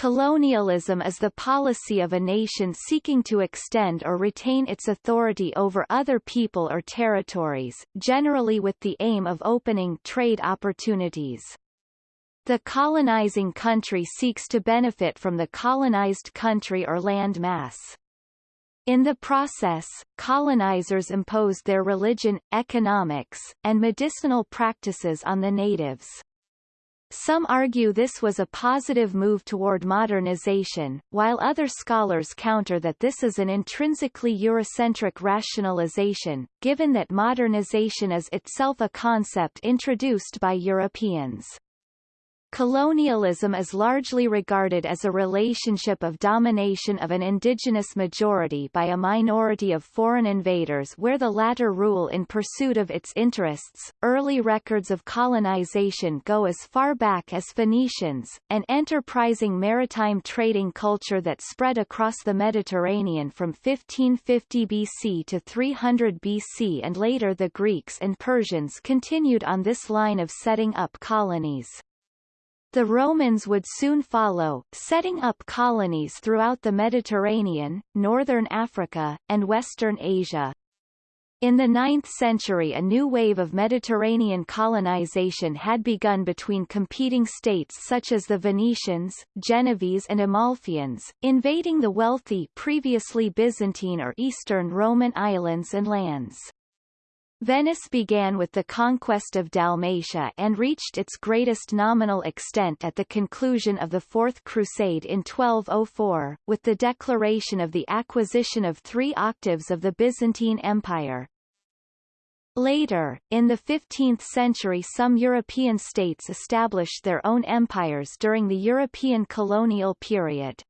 Colonialism is the policy of a nation seeking to extend or retain its authority over other people or territories, generally with the aim of opening trade opportunities. The colonizing country seeks to benefit from the colonized country or land mass. In the process, colonizers imposed their religion, economics, and medicinal practices on the natives. Some argue this was a positive move toward modernization, while other scholars counter that this is an intrinsically Eurocentric rationalization, given that modernization is itself a concept introduced by Europeans. Colonialism is largely regarded as a relationship of domination of an indigenous majority by a minority of foreign invaders where the latter rule in pursuit of its interests. Early records of colonization go as far back as Phoenicians, an enterprising maritime trading culture that spread across the Mediterranean from 1550 BC to 300 BC and later the Greeks and Persians continued on this line of setting up colonies. The Romans would soon follow, setting up colonies throughout the Mediterranean, northern Africa, and western Asia. In the 9th century a new wave of Mediterranean colonization had begun between competing states such as the Venetians, Genoese and Amalfians, invading the wealthy previously Byzantine or Eastern Roman islands and lands. Venice began with the conquest of Dalmatia and reached its greatest nominal extent at the conclusion of the Fourth Crusade in 1204, with the declaration of the acquisition of three octaves of the Byzantine Empire. Later, in the 15th century some European states established their own empires during the European colonial period.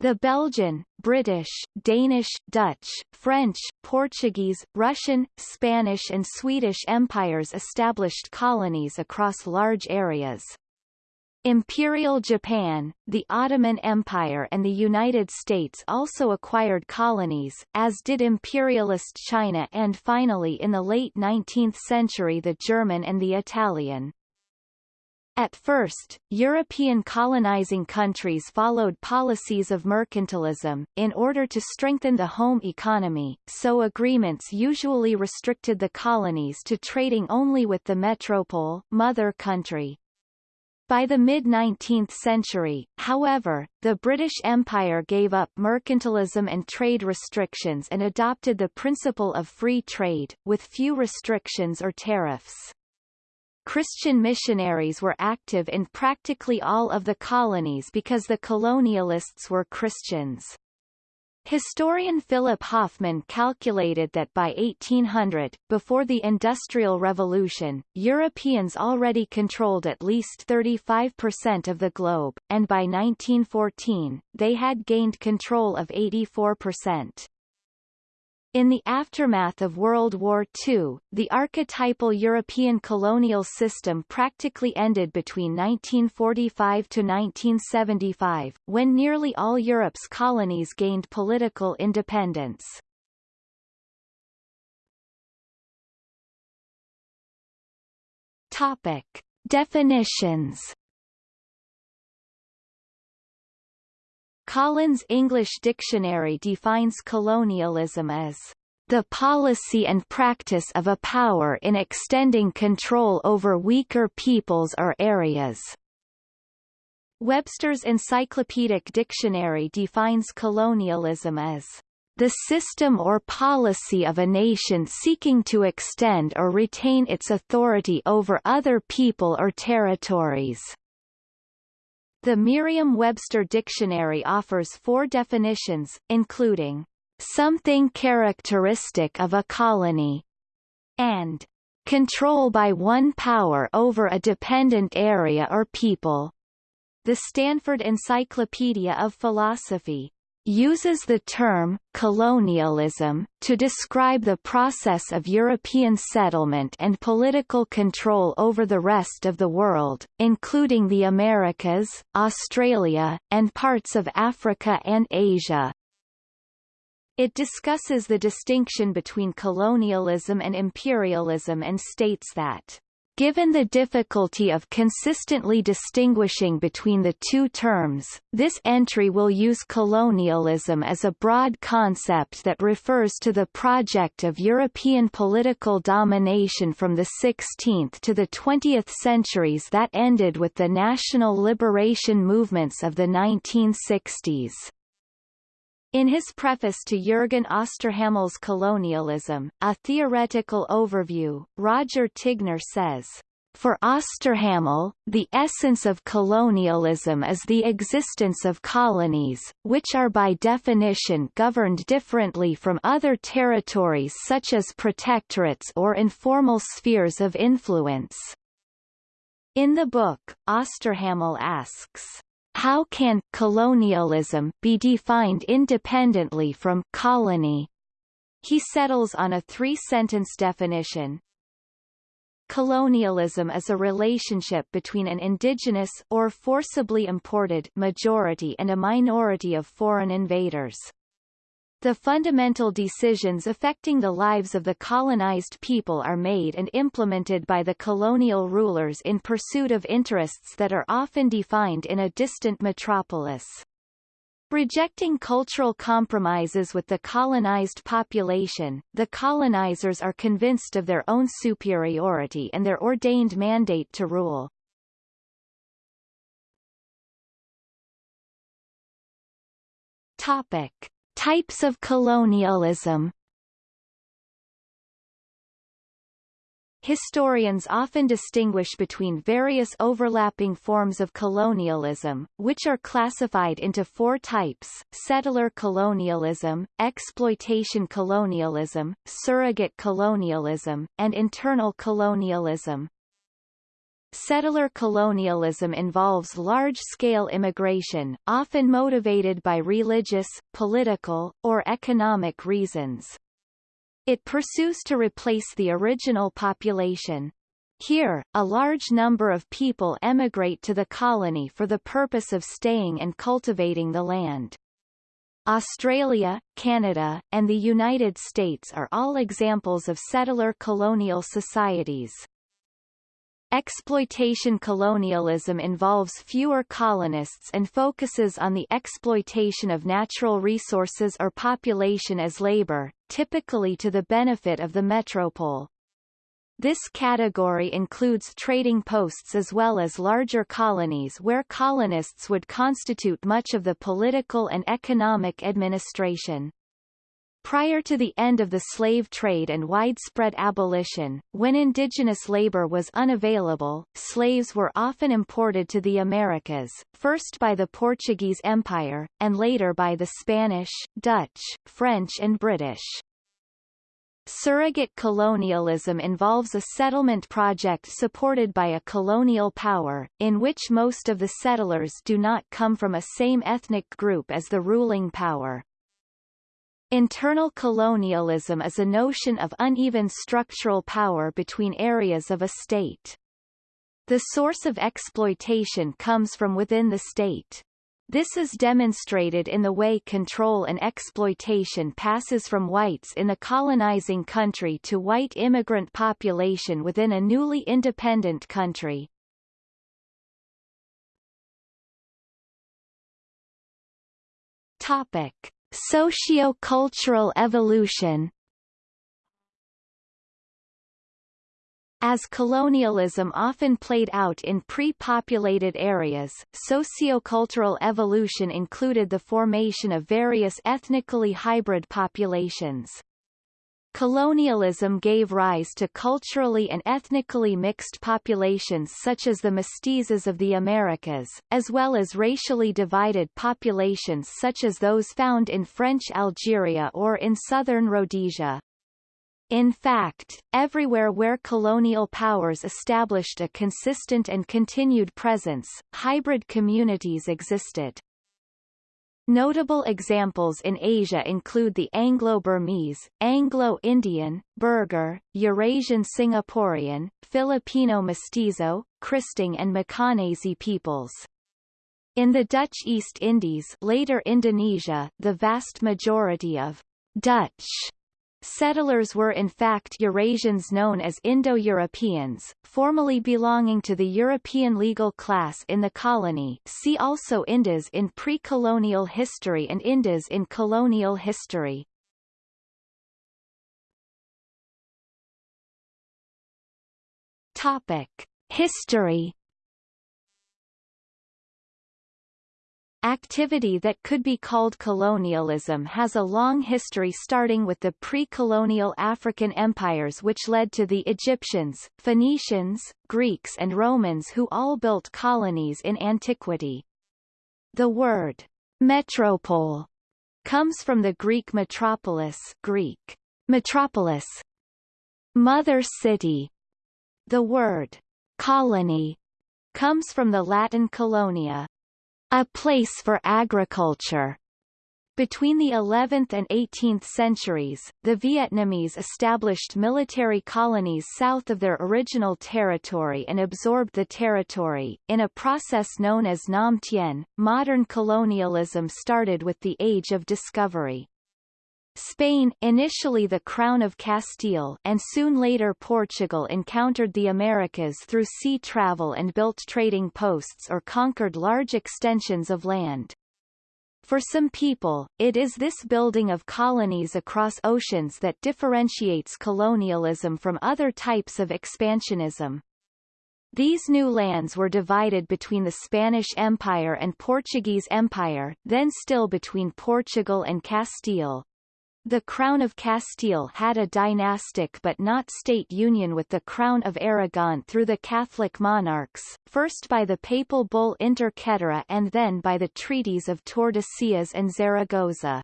The Belgian, British, Danish, Dutch, French, Portuguese, Russian, Spanish and Swedish empires established colonies across large areas. Imperial Japan, the Ottoman Empire and the United States also acquired colonies, as did imperialist China and finally in the late 19th century the German and the Italian. At first, European colonizing countries followed policies of mercantilism, in order to strengthen the home economy, so agreements usually restricted the colonies to trading only with the metropole mother country. By the mid-19th century, however, the British Empire gave up mercantilism and trade restrictions and adopted the principle of free trade, with few restrictions or tariffs. Christian missionaries were active in practically all of the colonies because the colonialists were Christians. Historian Philip Hoffman calculated that by 1800, before the Industrial Revolution, Europeans already controlled at least 35% of the globe, and by 1914, they had gained control of 84%. In the aftermath of World War II, the archetypal European colonial system practically ended between 1945 to 1975, when nearly all Europe's colonies gained political independence. Topic. Definitions Collins English Dictionary defines colonialism as the policy and practice of a power in extending control over weaker peoples or areas. Webster's Encyclopedic Dictionary defines colonialism as the system or policy of a nation seeking to extend or retain its authority over other people or territories. The Merriam-Webster Dictionary offers four definitions, including something characteristic of a colony, and control by one power over a dependent area or people. The Stanford Encyclopedia of Philosophy uses the term colonialism to describe the process of European settlement and political control over the rest of the world, including the Americas, Australia, and parts of Africa and Asia. It discusses the distinction between colonialism and imperialism and states that Given the difficulty of consistently distinguishing between the two terms, this entry will use colonialism as a broad concept that refers to the project of European political domination from the 16th to the 20th centuries that ended with the national liberation movements of the 1960s. In his preface to Jürgen Osterhammel's Colonialism, a theoretical overview, Roger Tignor says, for Osterhammel, the essence of colonialism is the existence of colonies, which are by definition governed differently from other territories such as protectorates or informal spheres of influence. In the book, Osterhamel asks, how can colonialism be defined independently from colony? He settles on a three-sentence definition. Colonialism is a relationship between an indigenous or forcibly imported majority and a minority of foreign invaders. The fundamental decisions affecting the lives of the colonized people are made and implemented by the colonial rulers in pursuit of interests that are often defined in a distant metropolis. Rejecting cultural compromises with the colonized population, the colonizers are convinced of their own superiority and their ordained mandate to rule. Topic. Types of colonialism Historians often distinguish between various overlapping forms of colonialism, which are classified into four types, settler colonialism, exploitation colonialism, surrogate colonialism, and internal colonialism. Settler colonialism involves large-scale immigration, often motivated by religious, political, or economic reasons. It pursues to replace the original population. Here, a large number of people emigrate to the colony for the purpose of staying and cultivating the land. Australia, Canada, and the United States are all examples of settler colonial societies. Exploitation colonialism involves fewer colonists and focuses on the exploitation of natural resources or population as labor, typically to the benefit of the metropole. This category includes trading posts as well as larger colonies where colonists would constitute much of the political and economic administration. Prior to the end of the slave trade and widespread abolition, when indigenous labor was unavailable, slaves were often imported to the Americas, first by the Portuguese Empire, and later by the Spanish, Dutch, French and British. Surrogate colonialism involves a settlement project supported by a colonial power, in which most of the settlers do not come from a same ethnic group as the ruling power. Internal colonialism is a notion of uneven structural power between areas of a state. The source of exploitation comes from within the state. This is demonstrated in the way control and exploitation passes from whites in the colonizing country to white immigrant population within a newly independent country. Topic. Socio-cultural evolution As colonialism often played out in pre-populated areas, sociocultural evolution included the formation of various ethnically hybrid populations. Colonialism gave rise to culturally and ethnically mixed populations such as the mestizos of the Americas, as well as racially divided populations such as those found in French Algeria or in southern Rhodesia. In fact, everywhere where colonial powers established a consistent and continued presence, hybrid communities existed. Notable examples in Asia include the Anglo-Burmese, Anglo-Indian, Burgher, Eurasian Singaporean, Filipino Mestizo, Kristang and Macanese peoples. In the Dutch East Indies later Indonesia, the vast majority of Dutch Settlers were in fact Eurasians known as Indo-Europeans, formerly belonging to the European legal class in the colony see also Indos in pre-colonial history and Indos in colonial history. Topic. History Activity that could be called colonialism has a long history starting with the pre-colonial African empires which led to the Egyptians, Phoenicians, Greeks and Romans who all built colonies in antiquity. The word metropole comes from the Greek metropolis Greek metropolis, mother city. The word colony comes from the Latin colonia, a place for agriculture. Between the 11th and 18th centuries, the Vietnamese established military colonies south of their original territory and absorbed the territory, in a process known as Nam Tien. Modern colonialism started with the Age of Discovery. Spain initially the Crown of Castile and soon later Portugal encountered the Americas through sea travel and built trading posts or conquered large extensions of land. For some people, it is this building of colonies across oceans that differentiates colonialism from other types of expansionism. These new lands were divided between the Spanish Empire and Portuguese Empire, then still between Portugal and Castile, the Crown of Castile had a dynastic but not state union with the Crown of Aragon through the Catholic monarchs, first by the papal bull Inter Caetera and then by the treaties of Tordesillas and Zaragoza.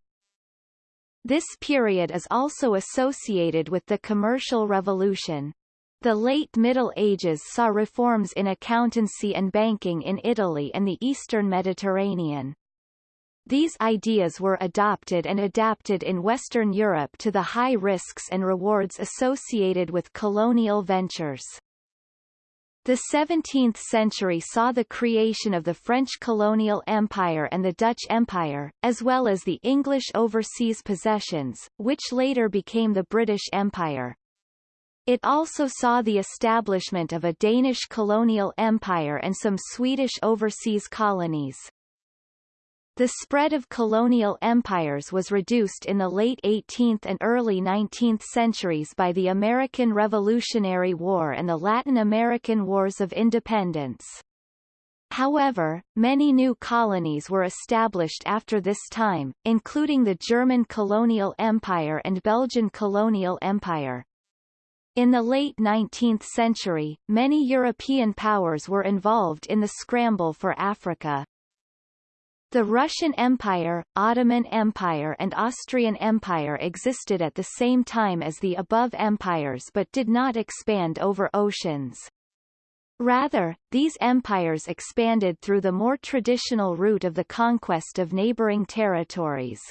This period is also associated with the Commercial Revolution. The late Middle Ages saw reforms in accountancy and banking in Italy and the eastern Mediterranean. These ideas were adopted and adapted in Western Europe to the high risks and rewards associated with colonial ventures. The 17th century saw the creation of the French colonial empire and the Dutch Empire, as well as the English overseas possessions, which later became the British Empire. It also saw the establishment of a Danish colonial empire and some Swedish overseas colonies. The spread of colonial empires was reduced in the late 18th and early 19th centuries by the American Revolutionary War and the Latin American Wars of Independence. However, many new colonies were established after this time, including the German colonial empire and Belgian colonial empire. In the late 19th century, many European powers were involved in the scramble for Africa. The Russian Empire, Ottoman Empire and Austrian Empire existed at the same time as the above empires but did not expand over oceans. Rather, these empires expanded through the more traditional route of the conquest of neighboring territories.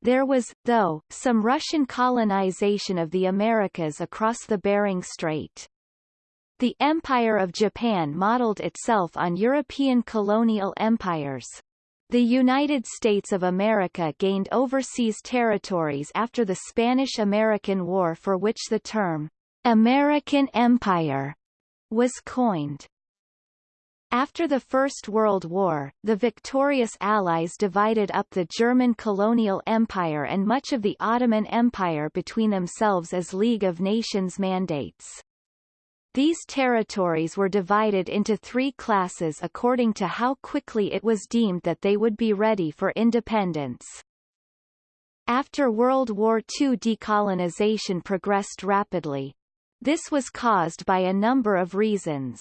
There was, though, some Russian colonization of the Americas across the Bering Strait. The Empire of Japan modeled itself on European colonial empires. The United States of America gained overseas territories after the Spanish-American War for which the term, American Empire, was coined. After the First World War, the victorious Allies divided up the German colonial empire and much of the Ottoman Empire between themselves as League of Nations mandates. These territories were divided into three classes according to how quickly it was deemed that they would be ready for independence. After World War II decolonization progressed rapidly. This was caused by a number of reasons.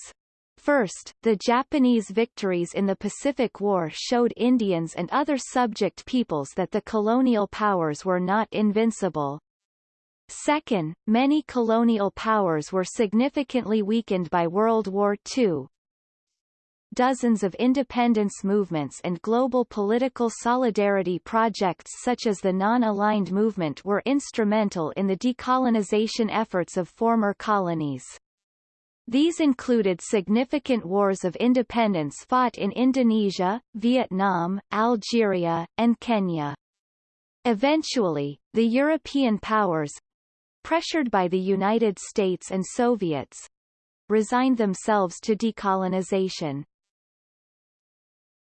First, the Japanese victories in the Pacific War showed Indians and other subject peoples that the colonial powers were not invincible. Second, many colonial powers were significantly weakened by World War II. Dozens of independence movements and global political solidarity projects such as the Non-Aligned Movement were instrumental in the decolonization efforts of former colonies. These included significant wars of independence fought in Indonesia, Vietnam, Algeria, and Kenya. Eventually, the European powers, pressured by the United States and Soviets, resigned themselves to decolonization.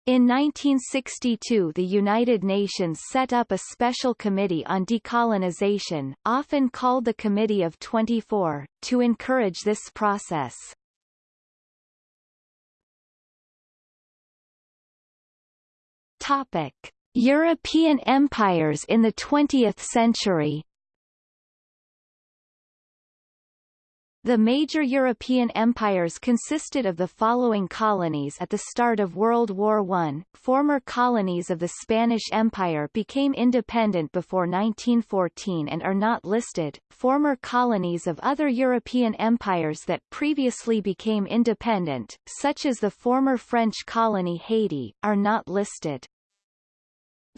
In 1962 the United Nations set up a special committee on decolonization, often called the Committee of 24, to encourage this process. Topic. European empires in the 20th century The major European empires consisted of the following colonies at the start of World War I. Former colonies of the Spanish Empire became independent before 1914 and are not listed. Former colonies of other European empires that previously became independent, such as the former French colony Haiti, are not listed.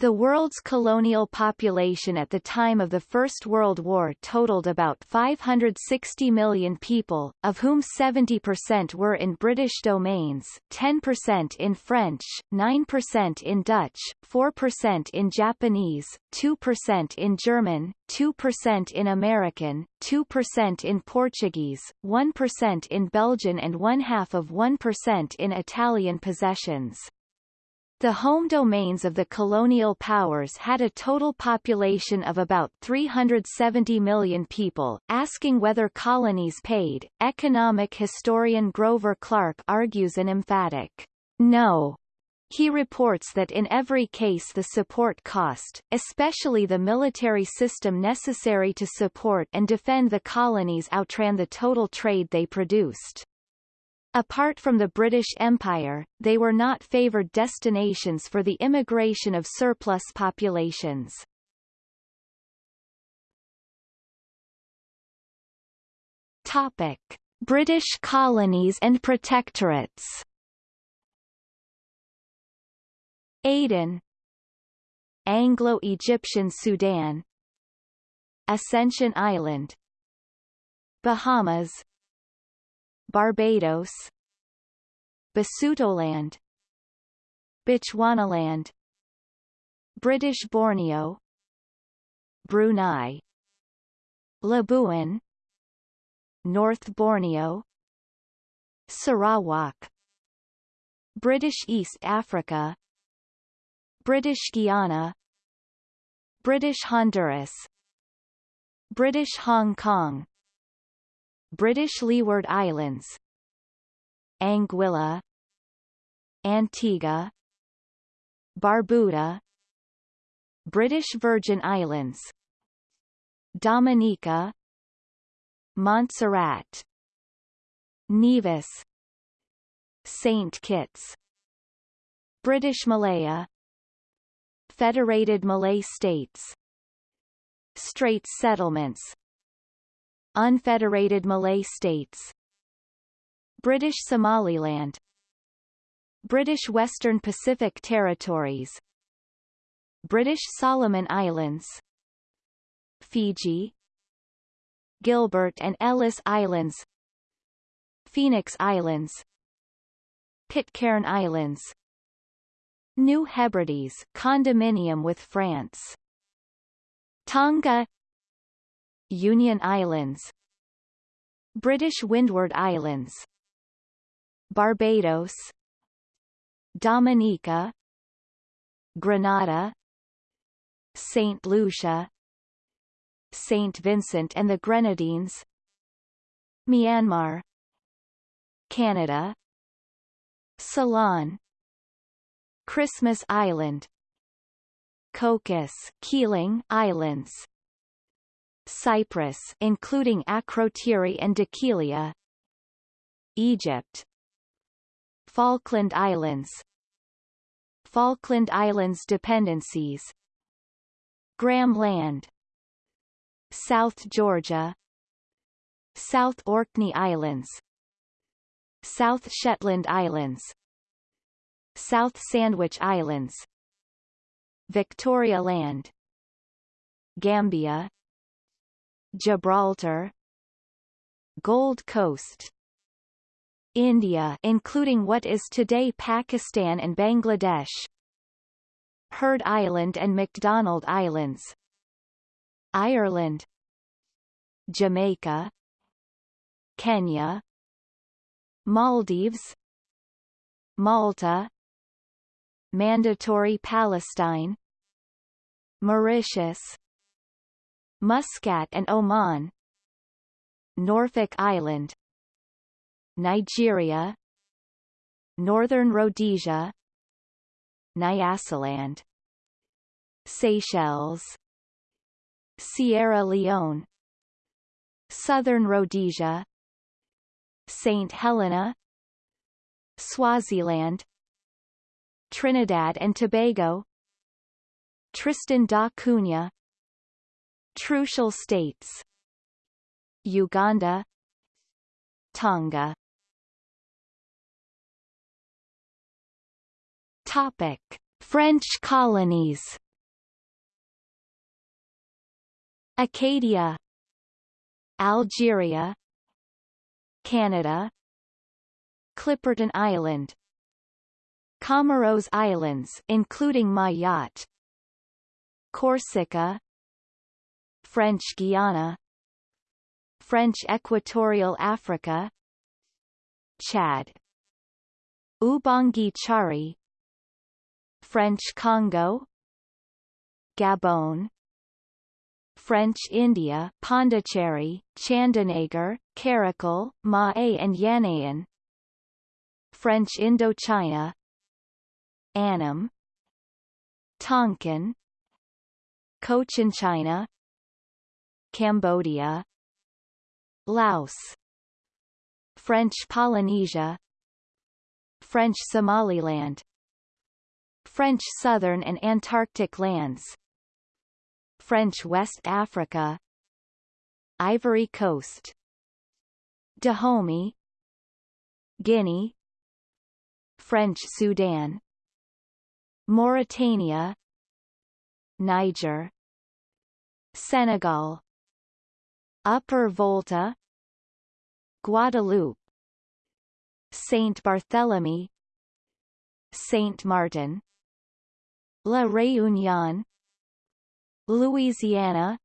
The world's colonial population at the time of the First World War totaled about 560 million people, of whom 70% were in British domains, 10% in French, 9% in Dutch, 4% in Japanese, 2% in German, 2% in American, 2% in Portuguese, 1% in Belgian and one half of 1% in Italian possessions. The home domains of the colonial powers had a total population of about 370 million people. Asking whether colonies paid, economic historian Grover Clark argues an emphatic no. He reports that in every case the support cost, especially the military system necessary to support and defend the colonies outran the total trade they produced. Apart from the British Empire, they were not favoured destinations for the immigration of surplus populations. Topic. British colonies and protectorates Aden Anglo-Egyptian Sudan Ascension Island Bahamas Barbados. Basutoland. Bechuanaland. British Borneo. Brunei. Labuan. North Borneo. Sarawak. British East Africa. British Guiana. British Honduras. British Hong Kong British Leeward Islands. Anguilla. Antigua. Barbuda. British Virgin Islands. Dominica. Montserrat. Nevis. St. Kitts. British Malaya. Federated Malay States. Straits settlements Unfederated Malay States. British Somaliland. British Western Pacific Territories. British Solomon Islands. Fiji. Gilbert and Ellice Islands. Phoenix Islands. Pitcairn Islands. New Hebrides condominium with France. Tonga Union Islands. British Windward Islands. Barbados. Dominica. Grenada. St. Lucia. St. Vincent and the Grenadines. Myanmar. Canada. Ceylon. Christmas Island. Cocos Keeling Islands Cyprus including Akrotiri and Dhekelia Egypt. Falkland Islands. Falkland Islands dependencies. Graham Land. South Georgia. South Orkney Islands. South Shetland Islands. South Sandwich Islands. Victoria Land. Gambia Gibraltar Gold Coast India including what is today Pakistan and Bangladesh Heard Island and McDonald Islands Ireland Jamaica Kenya Maldives Malta Mandatory Palestine Mauritius Muscat and Oman. Norfolk Island. Nigeria. Northern Rhodesia. Nyasaland. Seychelles. Sierra Leone. Southern Rhodesia. St. Helena. Swaziland. Trinidad and Tobago. Tristan da Cunha Trucial States. Uganda. Tonga. Topic. French colonies. Acadia. Algeria. Canada. Clipperton Island. Comoros Islands including Mayotte Corsica French Guiana French Equatorial Africa Chad Ubangui Chari French Congo Gabon French India Pondicherry, Chandanagar, Karikal, Mahé and Yanaon French Indochina Annam Tonkin Cochinchina Cambodia Laos French Polynesia French Somaliland French Southern and Antarctic lands French West Africa Ivory Coast Dahomey Guinea French Sudan Mauritania Niger Senegal Upper Volta Guadeloupe Saint Barthélemy Saint Martin La Réunion Louisiana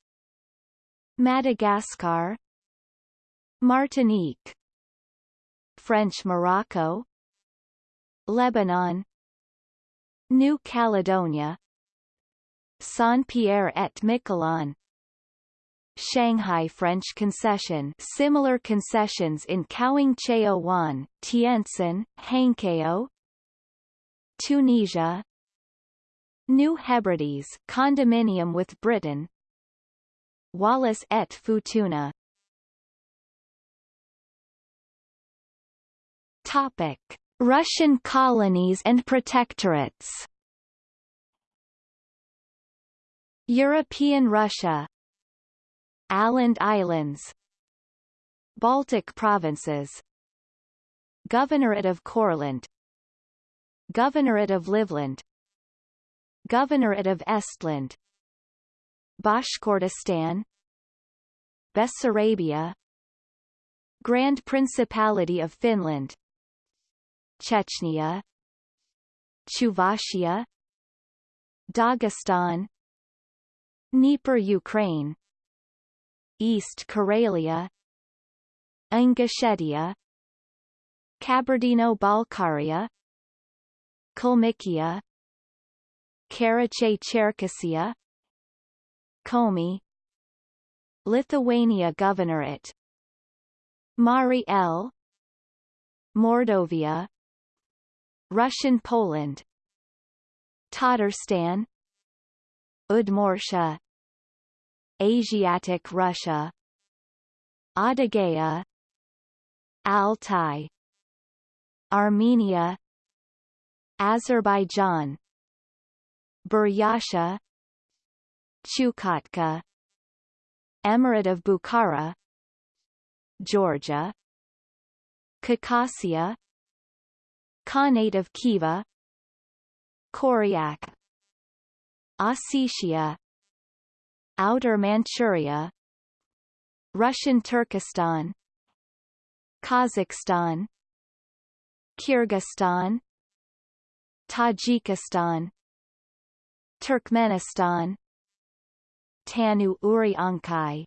Madagascar Martinique French Morocco Lebanon New Caledonia Saint-Pierre-et-Miquelon Shanghai French concession. Similar concessions in Kaohsiung Chao Wan, Tientsin, Hankow Tunisia New Hebrides condominium with Britain Wallis et Futuna. Topic Russian colonies and protectorates. European Russia Åland Islands. Baltic provinces. Governorate of Courland. Governorate of Livland. Governorate of Estland. Bashkortostan. Bessarabia. Grand Principality of Finland. Chechnya. Chuvashia. Dagestan. Dnieper Ukraine East Karelia Ingushetia Kabardino-Balkaria Kalmykia Karachay-Cherkessia Komi Lithuania Governorate Mari El Mordovia Russian Poland Tatarstan Udmurtia Asiatic Russia. Adygea Altai. Armenia. Azerbaijan. Buryatia. Chukotka. Emirate of Bukhara. Georgia. Caucasia. Khanate of Khiva. Koryak Ossetia Outer Manchuria Russian Turkestan Kazakhstan Kyrgyzstan Tajikistan Turkmenistan Tannu Uriankhai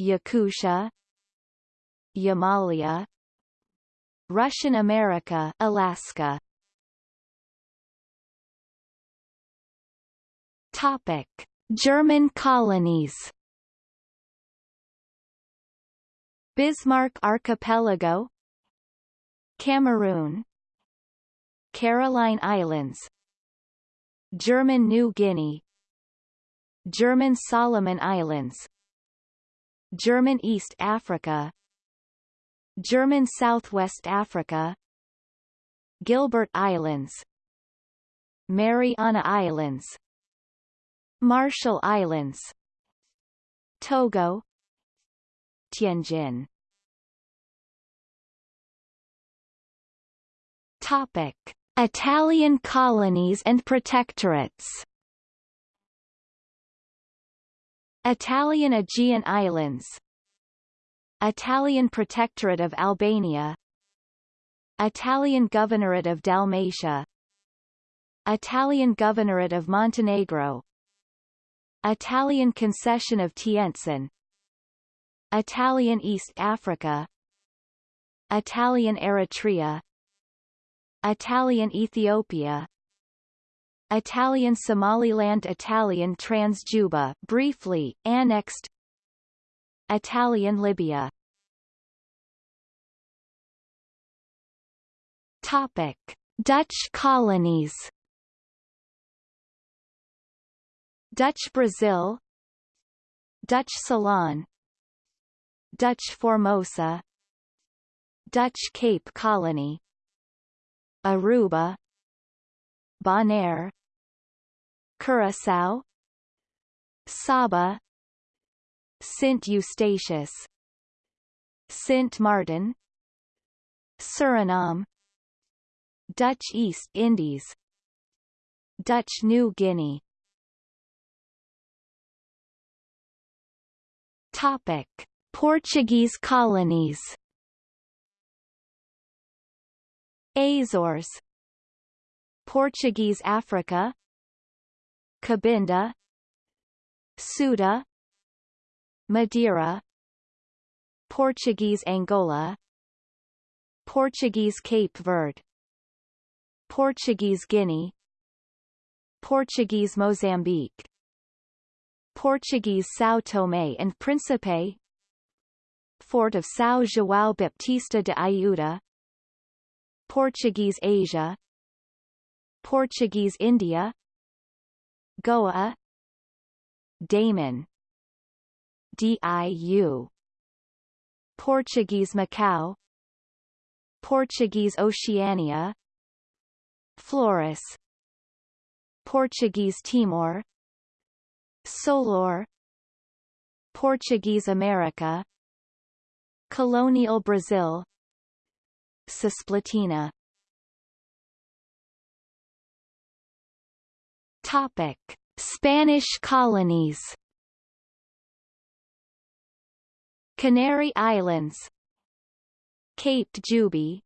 Yakutia Yamalia Russian America Alaska. Topic German colonies. Bismarck Archipelago. Cameroon. Caroline Islands. German New Guinea. German Solomon Islands. German East Africa. German Southwest Africa. Gilbert Islands. Mariana Islands Marshall Islands Togo Tianjin. Topic. Italian colonies and protectorates. Italian Aegean Islands. Italian Protectorate of Albania. Italian Governorate of Dalmatia. Italian Governorate of Montenegro Italian Concession of Tientsin. Italian East Africa. Italian Eritrea. Italian Ethiopia. Italian Somaliland Italian Transjuba briefly, annexed. Italian Libya. Topic. Dutch colonies Dutch Brazil Dutch Ceylon Dutch Formosa Dutch Cape Colony Aruba Bonaire Curaçao Saba Sint Eustatius Sint Martin Suriname Dutch East Indies Dutch New Guinea Topic. Portuguese colonies. Azores. Portuguese Africa. Cabinda. Ceuta. Madeira. Portuguese Angola. Portuguese Cape Verde. Portuguese Guinea. Portuguese Mozambique Portuguese São Tomé and Príncipe. Fort of São João Baptista de Ayuda. Portuguese Asia. Portuguese India. Goa. Daman. DIU Portuguese Macau. Portuguese Oceania. Flores. Portuguese Timor Solor Portuguese America Colonial Brazil Cisplatina. Topic Spanish colonies. Canary Islands. Cape Juby.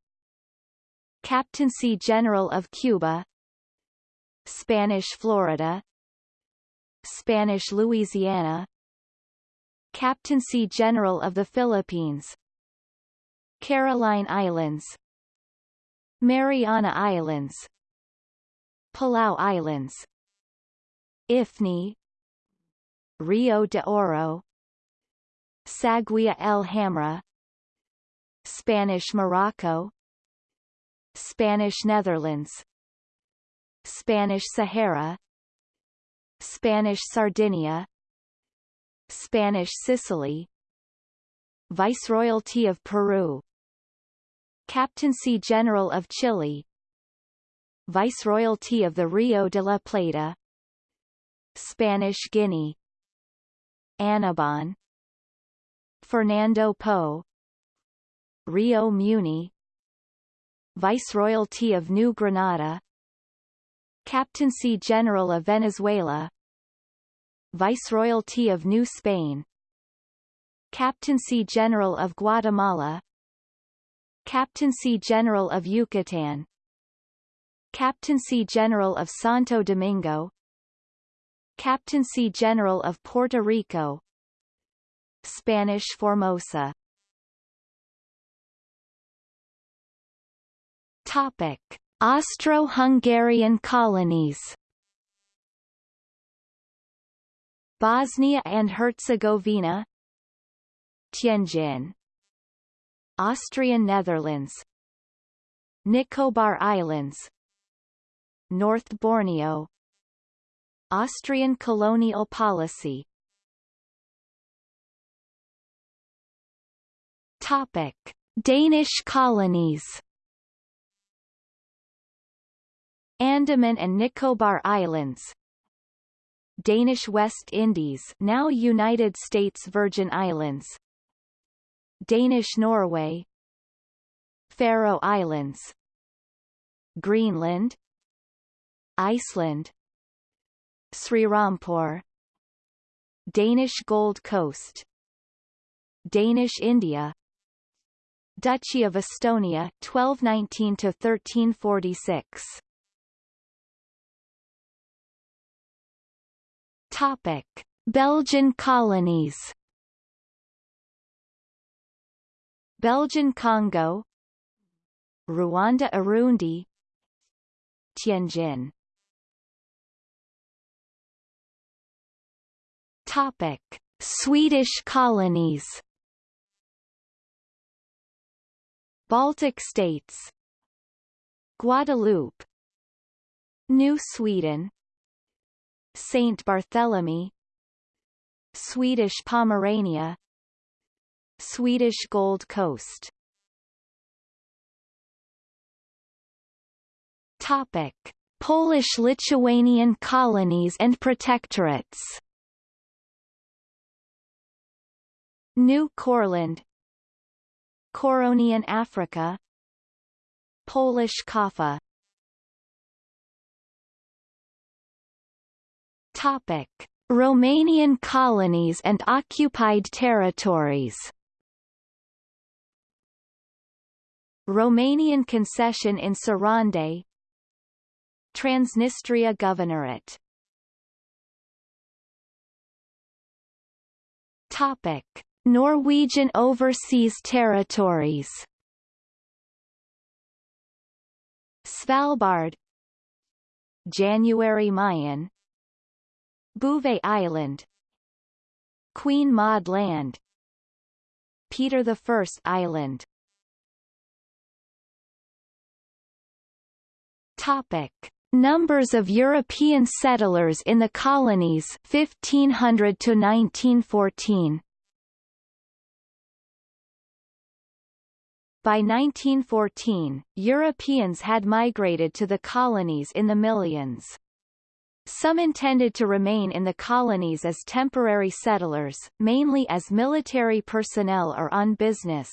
Captaincy General of Cuba. Spanish Florida Spanish Louisiana. Captaincy General of the Philippines. Caroline Islands. Mariana Islands. Palau Islands. Ifni. Rio de Oro. Saguia el Hamra. Spanish Morocco. Spanish Netherlands. Spanish Sahara Spanish Sardinia. Spanish Sicily. Viceroyalty of Peru. Captaincy General of Chile. Viceroyalty of the Rio de la Plata. Spanish Guinea. Annobon Fernando Po Rio Muni. Viceroyalty of New Granada Captaincy General of Venezuela. Viceroyalty of New Spain. Captaincy General of Guatemala. Captaincy General of Yucatan. Captaincy General of Santo Domingo. Captaincy General of Puerto Rico. Spanish Formosa. Topic. Austro-Hungarian colonies. Bosnia and Herzegovina. Tianjin. Austrian Netherlands. Nicobar Islands. North Borneo. Austrian colonial policy. Topic. Danish colonies Andaman and Nicobar Islands. Danish West Indies now United States Virgin Islands. Danish Norway. Faroe Islands. Greenland. Iceland. Srirampur Danish Gold Coast. Danish India. Duchy of Estonia 1219 to 1346 Topic. Belgian colonies Belgian Congo Ruanda-Urundi Tianjin Topic. Swedish colonies Baltic states Guadeloupe New Sweden Saint Barthélemy. Swedish Pomerania. Swedish Gold Coast. Topic. Polish-Lithuanian colonies and protectorates. New Courland. Curonian Africa. Polish Kaffa Topic: Romanian colonies and occupied territories. Romanian concession in Sarande. Transnistria Governorate. Topic: Norwegian overseas territories. Svalbard. January Mayen Bouvet Island Queen Maud Land Peter I Island Topic. Numbers of European settlers in the colonies 1500 to 1914 By 1914, Europeans had migrated to the colonies in the millions. Some intended to remain in the colonies as temporary settlers, mainly as military personnel or on business.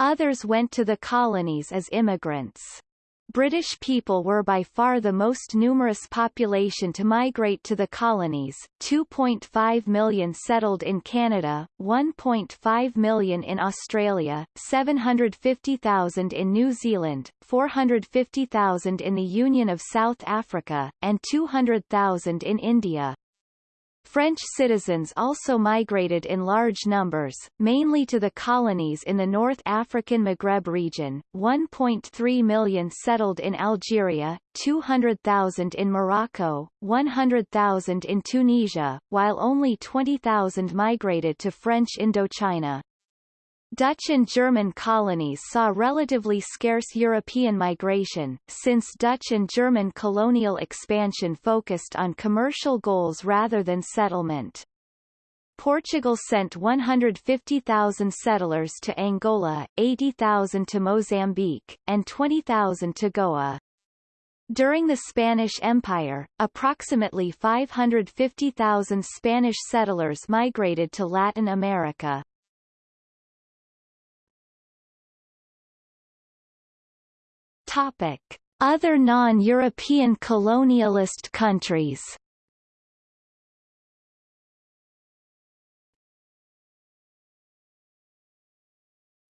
Others went to the colonies as immigrants. British people were by far the most numerous population to migrate to the colonies, 2.5 million settled in Canada, 1.5 million in Australia, 750,000 in New Zealand, 450,000 in the Union of South Africa, and 200,000 in India. French citizens also migrated in large numbers, mainly to the colonies in the North African Maghreb region, 1.3 million settled in Algeria, 200,000 in Morocco, 100,000 in Tunisia, while only 20,000 migrated to French Indochina. Dutch and German colonies saw relatively scarce European migration, since Dutch and German colonial expansion focused on commercial goals rather than settlement. Portugal sent 150,000 settlers to Angola, 80,000 to Mozambique, and 20,000 to Goa. During the Spanish Empire, approximately 550,000 Spanish settlers migrated to Latin America. Topic: Other non-European colonialist countries.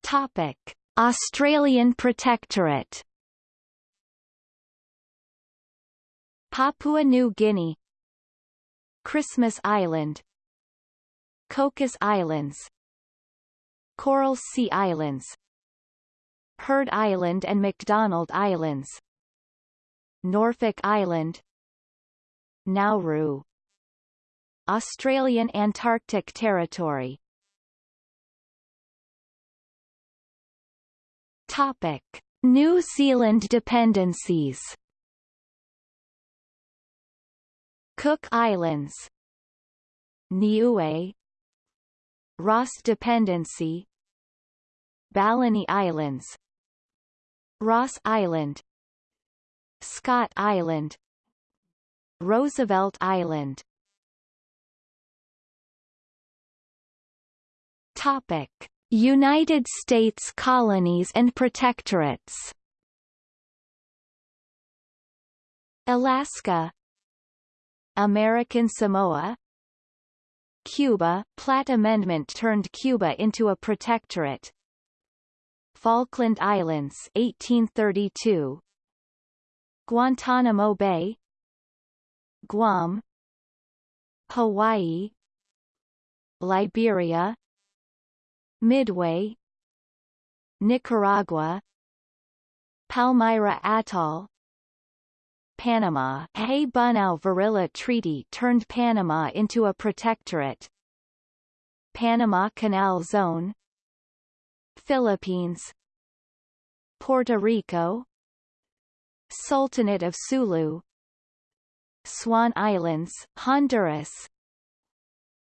Topic: Australian Protectorate. Papua New Guinea. Christmas Island. Cocos Islands. Coral Sea Islands Heard Island and McDonald Islands. Norfolk Island. Nauru. Australian Antarctic Territory. Topic. New Zealand dependencies. Cook Islands. Niue. Ross Dependency. Balleny Islands Ross Island. Scott Island. Roosevelt Island. Topic. United States colonies and protectorates. Alaska. American Samoa. Cuba. Platt Amendment turned Cuba into a protectorate Falkland Islands 1832 Guantanamo Bay. Guam. Hawaii. Liberia. Midway. Nicaragua. Palmyra Atoll. Panama. Hay-Bunau-Varilla Treaty turned Panama into a protectorate. Panama Canal Zone Philippines Puerto Rico Sultanate of Sulu Swan Islands, Honduras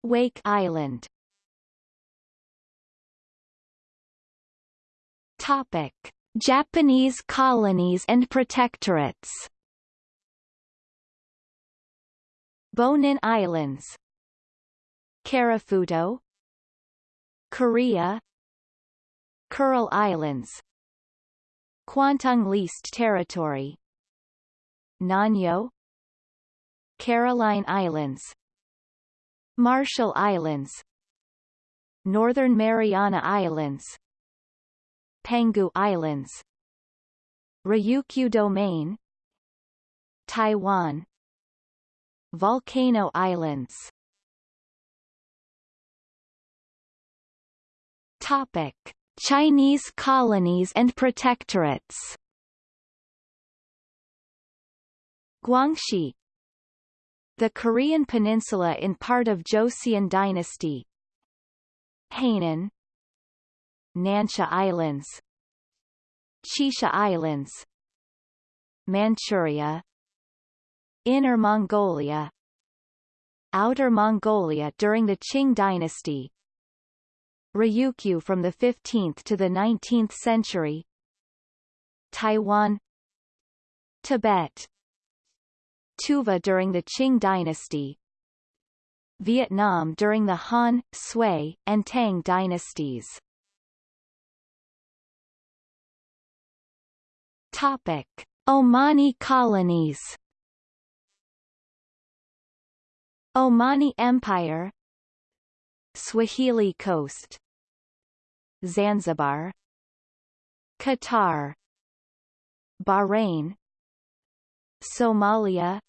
Wake Island. Topic: Japanese colonies and protectorates. Bonin Islands, Karafuto, Korea, Kuril Islands, Kwantung Leased Territory, Nanyo, Caroline Islands, Marshall Islands, Northern Mariana Islands, Penghu Islands. Ryukyu Domain. Taiwan. Volcano Islands. Topic Chinese colonies and protectorates. Guangxi. The Korean peninsula in part of Joseon dynasty. Hainan. Nansha Islands. Xisha Islands. Manchuria. Inner Mongolia. Outer Mongolia during the Qing dynasty Ryukyu from the 15th to the 19th century. Taiwan. Tibet. Tuva during the Qing dynasty. Vietnam during the Han, Sui, and Tang dynasties. Topic: Omani colonies. Omani Empire. Swahili Coast Zanzibar Qatar Bahrain Somalia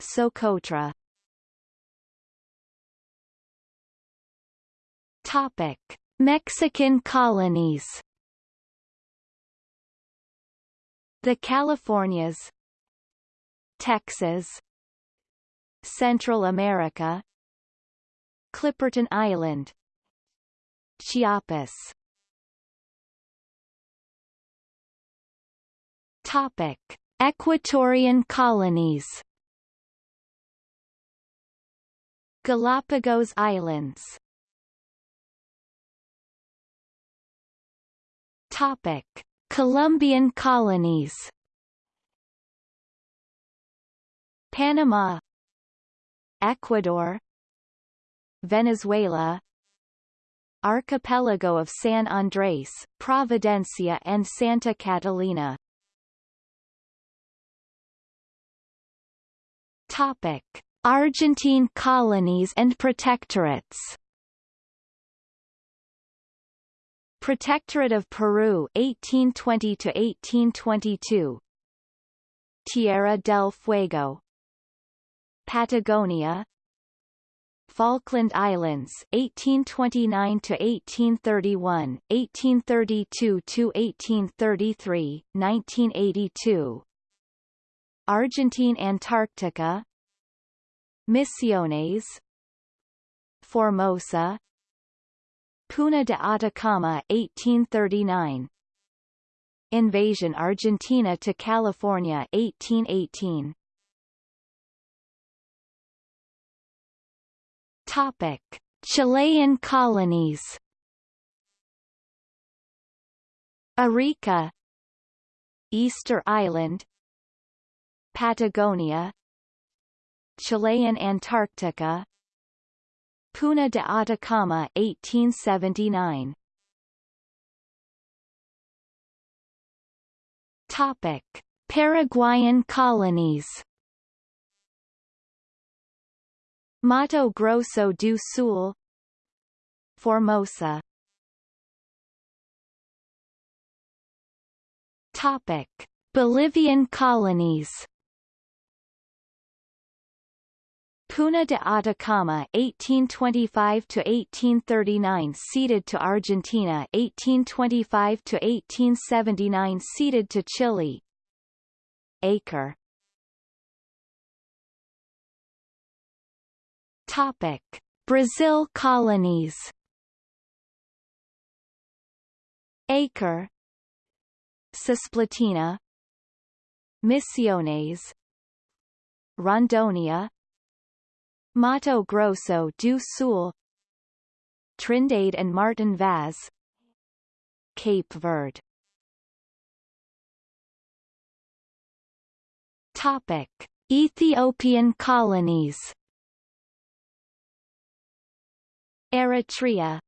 Socotra. Topic Mexican colonies. The Californias Texas Central America Clipperton Island Chiapas Topic. Ecuadorian colonies. Galapagos Islands. Topic. Colombian colonies. Panama. Ecuador. Venezuela Archipelago of San Andrés, Providencia and Santa Catalina. Topic. Argentine colonies and protectorates Protectorate of Peru 1820 to 1822 Tierra del Fuego. Patagonia Falkland Islands 1829 to 1831 1832 to 1833 1982 Argentine Antarctica. Misiones. Formosa. Puna de Atacama 1839 Invasion Argentina to California 1818 Topic. Chilean colonies. Arica. Easter Island. Patagonia. Chilean Antarctica. Puna de Atacama 1879 Topic. Paraguayan colonies Mato Grosso do Sul Formosa. Topic. Bolivian colonies. Puna de Atacama 1825 to 1839 ceded to Argentina 1825 to 1879 ceded to Chile. Acre Topic. Brazil colonies. Acre. Cisplatina. Misiones. Rondonia. Mato Grosso do Sul. Trindade and Martin Vaz. Cape Verde. Topic. Ethiopian colonies Eritrea.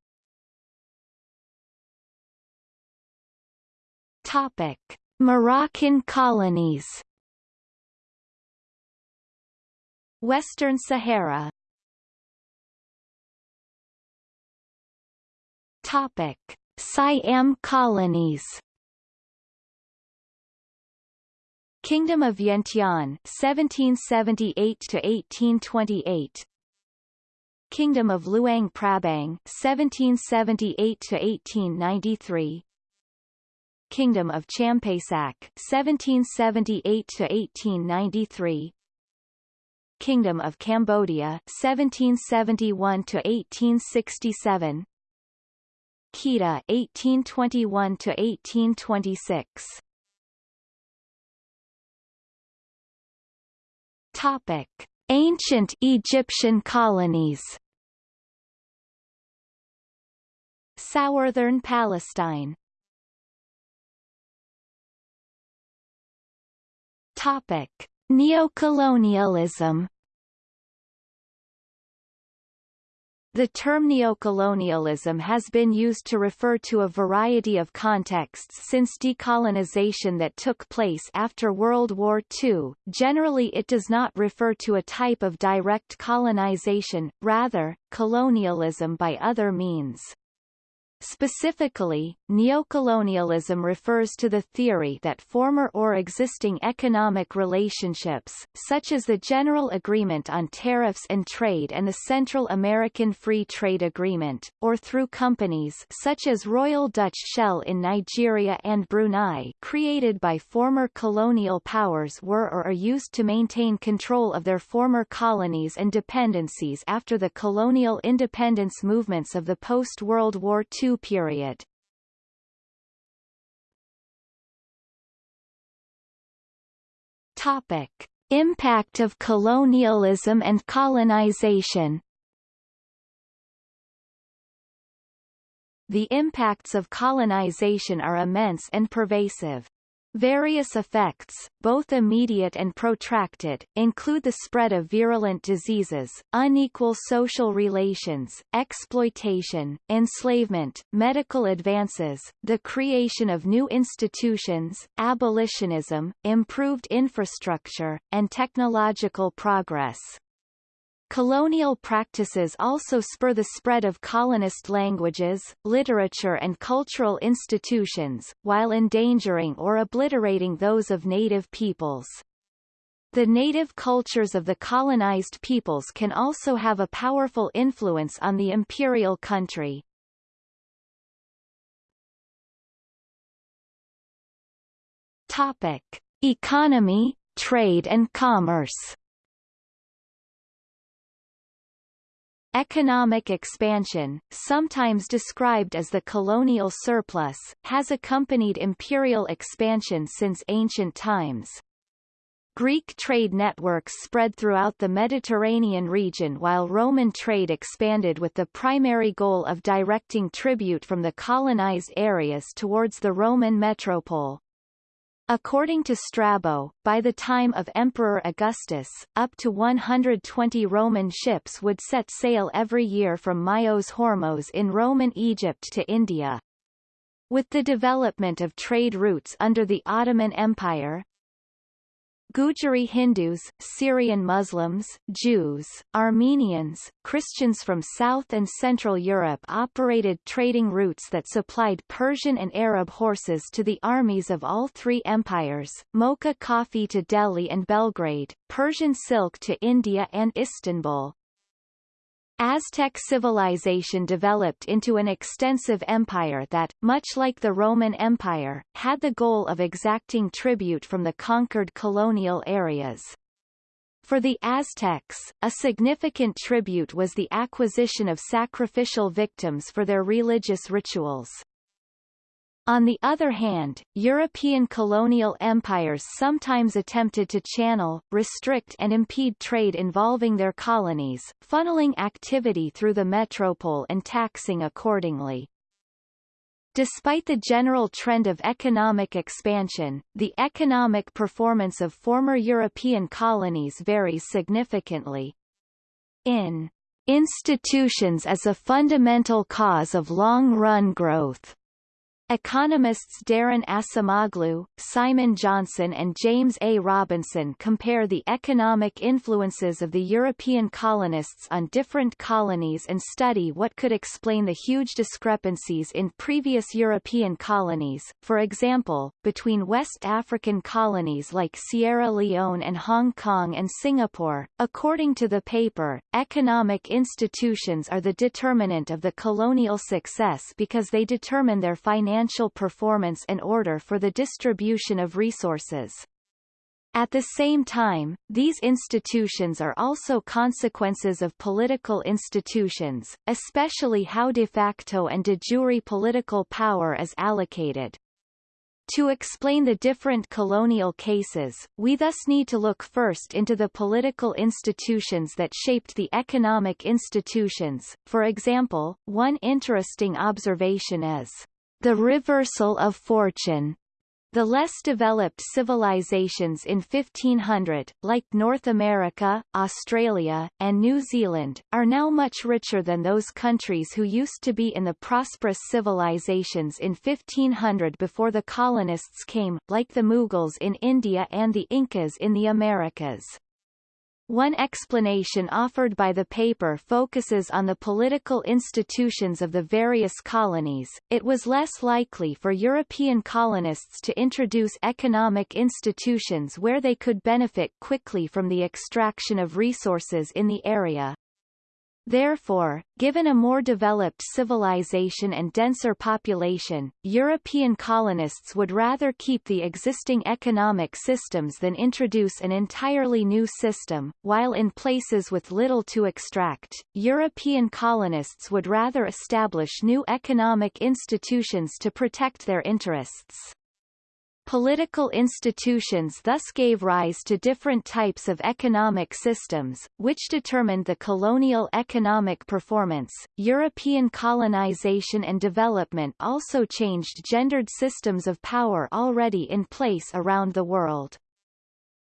Topic. Moroccan colonies. Western Sahara. Topic: Siam colonies. Kingdom of Vientiane 1778 to 1828 Kingdom of Luang Prabang 1778 to 1893 Kingdom of Champasak 1778 to 1893 Kingdom of Cambodia 1771 to 1867 Kedah 1821 to 1826 Topic Ancient Egyptian colonies. Southern Palestine. Topic. Neocolonialism The term neocolonialism has been used to refer to a variety of contexts since decolonization that took place after World War II. Generally it does not refer to a type of direct colonization, rather, colonialism by other means. Specifically, neocolonialism refers to the theory that former or existing economic relationships, such as the General Agreement on Tariffs and Trade and the Central American Free Trade Agreement, or through companies such as Royal Dutch Shell in Nigeria and Brunei created by former colonial powers were or are used to maintain control of their former colonies and dependencies after the colonial independence movements of the post-World War II period. Topic. Impact of colonialism and colonization The impacts of colonization are immense and pervasive. Various effects, both immediate and protracted, include the spread of virulent diseases, unequal social relations, exploitation, enslavement, medical advances, the creation of new institutions, abolitionism, improved infrastructure, and technological progress. Colonial practices also spur the spread of colonist languages, literature and cultural institutions, while endangering or obliterating those of native peoples. The native cultures of the colonized peoples can also have a powerful influence on the imperial country. Topic: Economy, trade and commerce. Economic expansion, sometimes described as the colonial surplus, has accompanied imperial expansion since ancient times. Greek trade networks spread throughout the Mediterranean region while Roman trade expanded with the primary goal of directing tribute from the colonized areas towards the Roman metropole. According to Strabo, by the time of Emperor Augustus, up to 120 Roman ships would set sail every year from Myos Hormos in Roman Egypt to India. With the development of trade routes under the Ottoman Empire, Gujari Hindus, Syrian Muslims, Jews, Armenians, Christians from South and Central Europe operated trading routes that supplied Persian and Arab horses to the armies of all three empires, Mocha coffee to Delhi and Belgrade, Persian silk to India and Istanbul, Aztec civilization developed into an extensive empire that, much like the Roman Empire, had the goal of exacting tribute from the conquered colonial areas. For the Aztecs, a significant tribute was the acquisition of sacrificial victims for their religious rituals. On the other hand, European colonial empires sometimes attempted to channel, restrict and impede trade involving their colonies, funneling activity through the metropole and taxing accordingly. Despite the general trend of economic expansion, the economic performance of former European colonies varies significantly. In Institutions as a fundamental cause of long-run growth Economists Daron Acemoglu, Simon Johnson and James A. Robinson compare the economic influences of the European colonists on different colonies and study what could explain the huge discrepancies in previous European colonies, for example, between West African colonies like Sierra Leone and Hong Kong and Singapore. According to the paper, economic institutions are the determinant of the colonial success because they determine their financial financial performance and order for the distribution of resources. At the same time, these institutions are also consequences of political institutions, especially how de facto and de jure political power is allocated. To explain the different colonial cases, we thus need to look first into the political institutions that shaped the economic institutions. For example, one interesting observation is the reversal of fortune the less developed civilizations in 1500, like North America, Australia, and New Zealand, are now much richer than those countries who used to be in the prosperous civilizations in 1500 before the colonists came, like the Mughals in India and the Incas in the Americas. One explanation offered by the paper focuses on the political institutions of the various colonies. It was less likely for European colonists to introduce economic institutions where they could benefit quickly from the extraction of resources in the area. Therefore, given a more developed civilization and denser population, European colonists would rather keep the existing economic systems than introduce an entirely new system, while in places with little to extract, European colonists would rather establish new economic institutions to protect their interests. Political institutions thus gave rise to different types of economic systems, which determined the colonial economic performance. European colonization and development also changed gendered systems of power already in place around the world.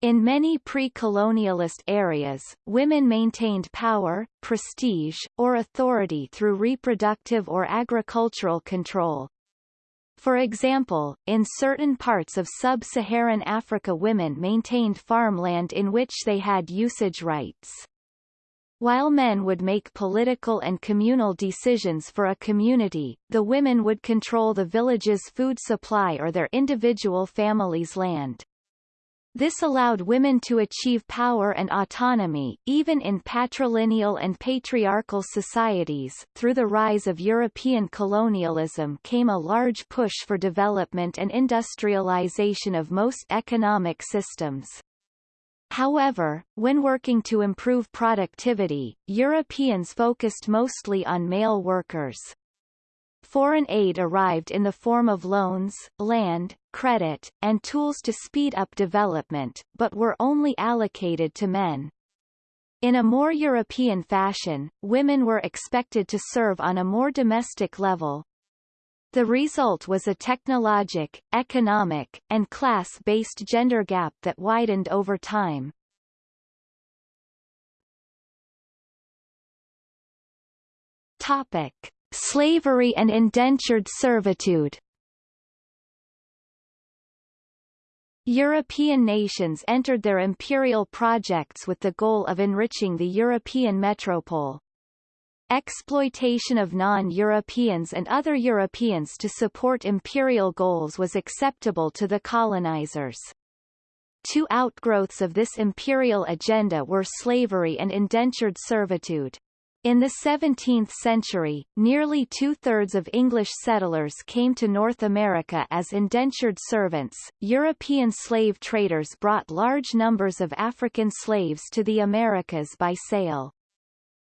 In many pre-colonialist areas, women maintained power, prestige, or authority through reproductive or agricultural control, for example, in certain parts of sub-Saharan Africa women maintained farmland in which they had usage rights. While men would make political and communal decisions for a community, the women would control the village's food supply or their individual family's land. This allowed women to achieve power and autonomy, even in patrilineal and patriarchal societies. Through the rise of European colonialism came a large push for development and industrialization of most economic systems. However, when working to improve productivity, Europeans focused mostly on male workers. Foreign aid arrived in the form of loans, land, credit, and tools to speed up development, but were only allocated to men. In a more European fashion, women were expected to serve on a more domestic level. The result was a technologic, economic, and class-based gender gap that widened over time. Topic. Slavery and indentured servitude European nations entered their imperial projects with the goal of enriching the European metropole. Exploitation of non-Europeans and other Europeans to support imperial goals was acceptable to the colonizers. Two outgrowths of this imperial agenda were slavery and indentured servitude. In the 17th century, nearly two-thirds of English settlers came to North America as indentured servants. European slave traders brought large numbers of African slaves to the Americas by sale.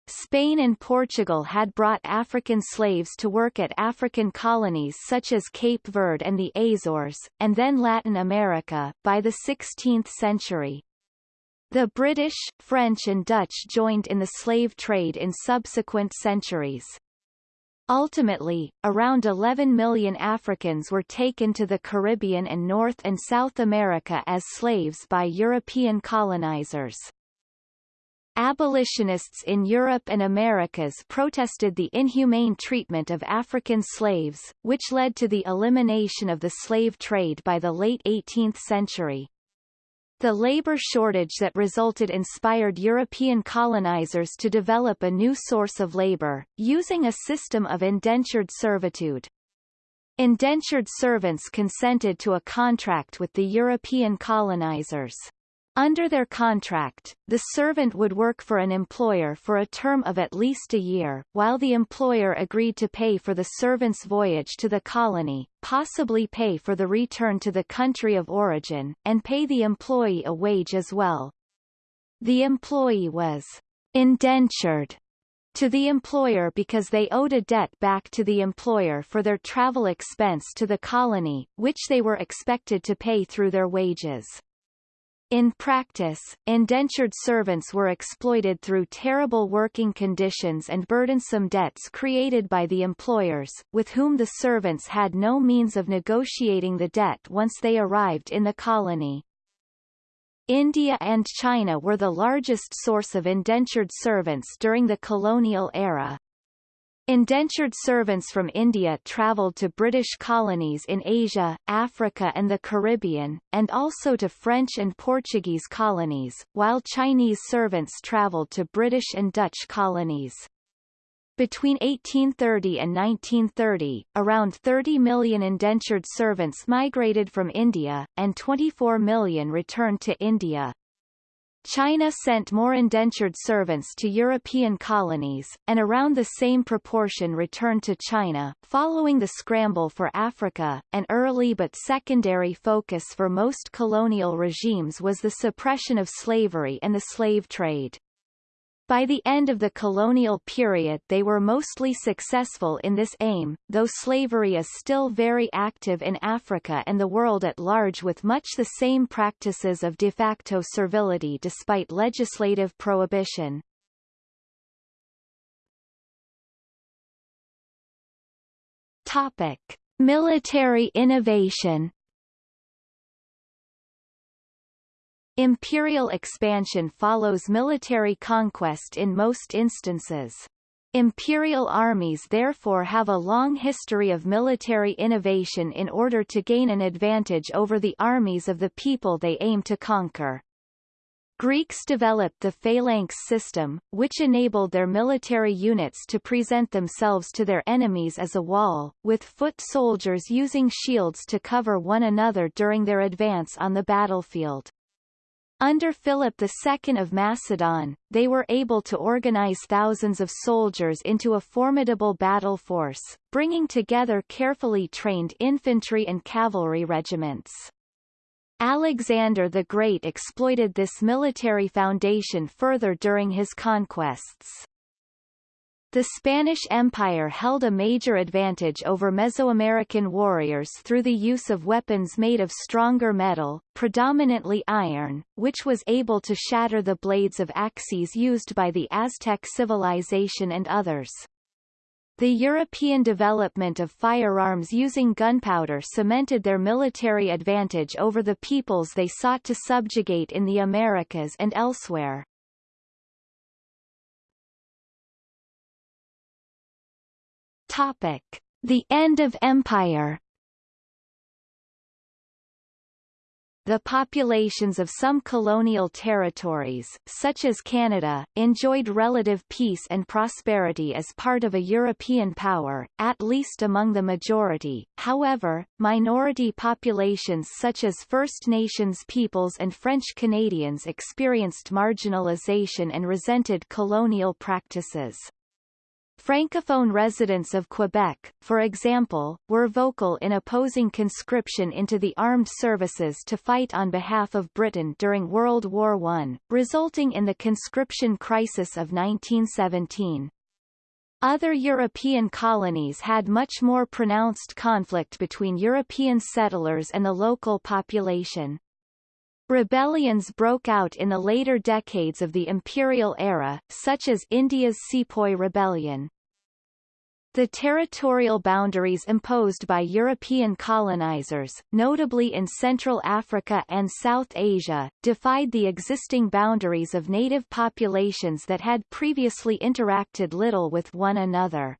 Spain and Portugal had brought African slaves to work at African colonies such as Cape Verde and the Azores, and then Latin America, by the 16th century. The British, French and Dutch joined in the slave trade in subsequent centuries. Ultimately, around 11 million Africans were taken to the Caribbean and North and South America as slaves by European colonizers. Abolitionists in Europe and Americas protested the inhumane treatment of African slaves, which led to the elimination of the slave trade by the late 18th century. The labor shortage that resulted inspired European colonizers to develop a new source of labor, using a system of indentured servitude. Indentured servants consented to a contract with the European colonizers. Under their contract, the servant would work for an employer for a term of at least a year, while the employer agreed to pay for the servant's voyage to the colony, possibly pay for the return to the country of origin, and pay the employee a wage as well. The employee was indentured to the employer because they owed a debt back to the employer for their travel expense to the colony, which they were expected to pay through their wages. In practice, indentured servants were exploited through terrible working conditions and burdensome debts created by the employers, with whom the servants had no means of negotiating the debt once they arrived in the colony. India and China were the largest source of indentured servants during the colonial era. Indentured servants from India travelled to British colonies in Asia, Africa and the Caribbean, and also to French and Portuguese colonies, while Chinese servants travelled to British and Dutch colonies. Between 1830 and 1930, around 30 million indentured servants migrated from India, and 24 million returned to India. China sent more indentured servants to European colonies, and around the same proportion returned to China. Following the scramble for Africa, an early but secondary focus for most colonial regimes was the suppression of slavery and the slave trade. By the end of the colonial period they were mostly successful in this aim, though slavery is still very active in Africa and the world at large with much the same practices of de facto servility despite legislative prohibition. Topic. Military innovation Imperial expansion follows military conquest in most instances. Imperial armies therefore have a long history of military innovation in order to gain an advantage over the armies of the people they aim to conquer. Greeks developed the phalanx system, which enabled their military units to present themselves to their enemies as a wall, with foot soldiers using shields to cover one another during their advance on the battlefield. Under Philip II of Macedon, they were able to organize thousands of soldiers into a formidable battle force, bringing together carefully trained infantry and cavalry regiments. Alexander the Great exploited this military foundation further during his conquests. The Spanish Empire held a major advantage over Mesoamerican warriors through the use of weapons made of stronger metal, predominantly iron, which was able to shatter the blades of axes used by the Aztec civilization and others. The European development of firearms using gunpowder cemented their military advantage over the peoples they sought to subjugate in the Americas and elsewhere. Topic. The end of empire The populations of some colonial territories, such as Canada, enjoyed relative peace and prosperity as part of a European power, at least among the majority. However, minority populations such as First Nations peoples and French Canadians experienced marginalization and resented colonial practices. Francophone residents of Quebec, for example, were vocal in opposing conscription into the armed services to fight on behalf of Britain during World War I, resulting in the conscription crisis of 1917. Other European colonies had much more pronounced conflict between European settlers and the local population. Rebellions broke out in the later decades of the imperial era, such as India's Sepoy Rebellion. The territorial boundaries imposed by European colonizers, notably in Central Africa and South Asia, defied the existing boundaries of native populations that had previously interacted little with one another.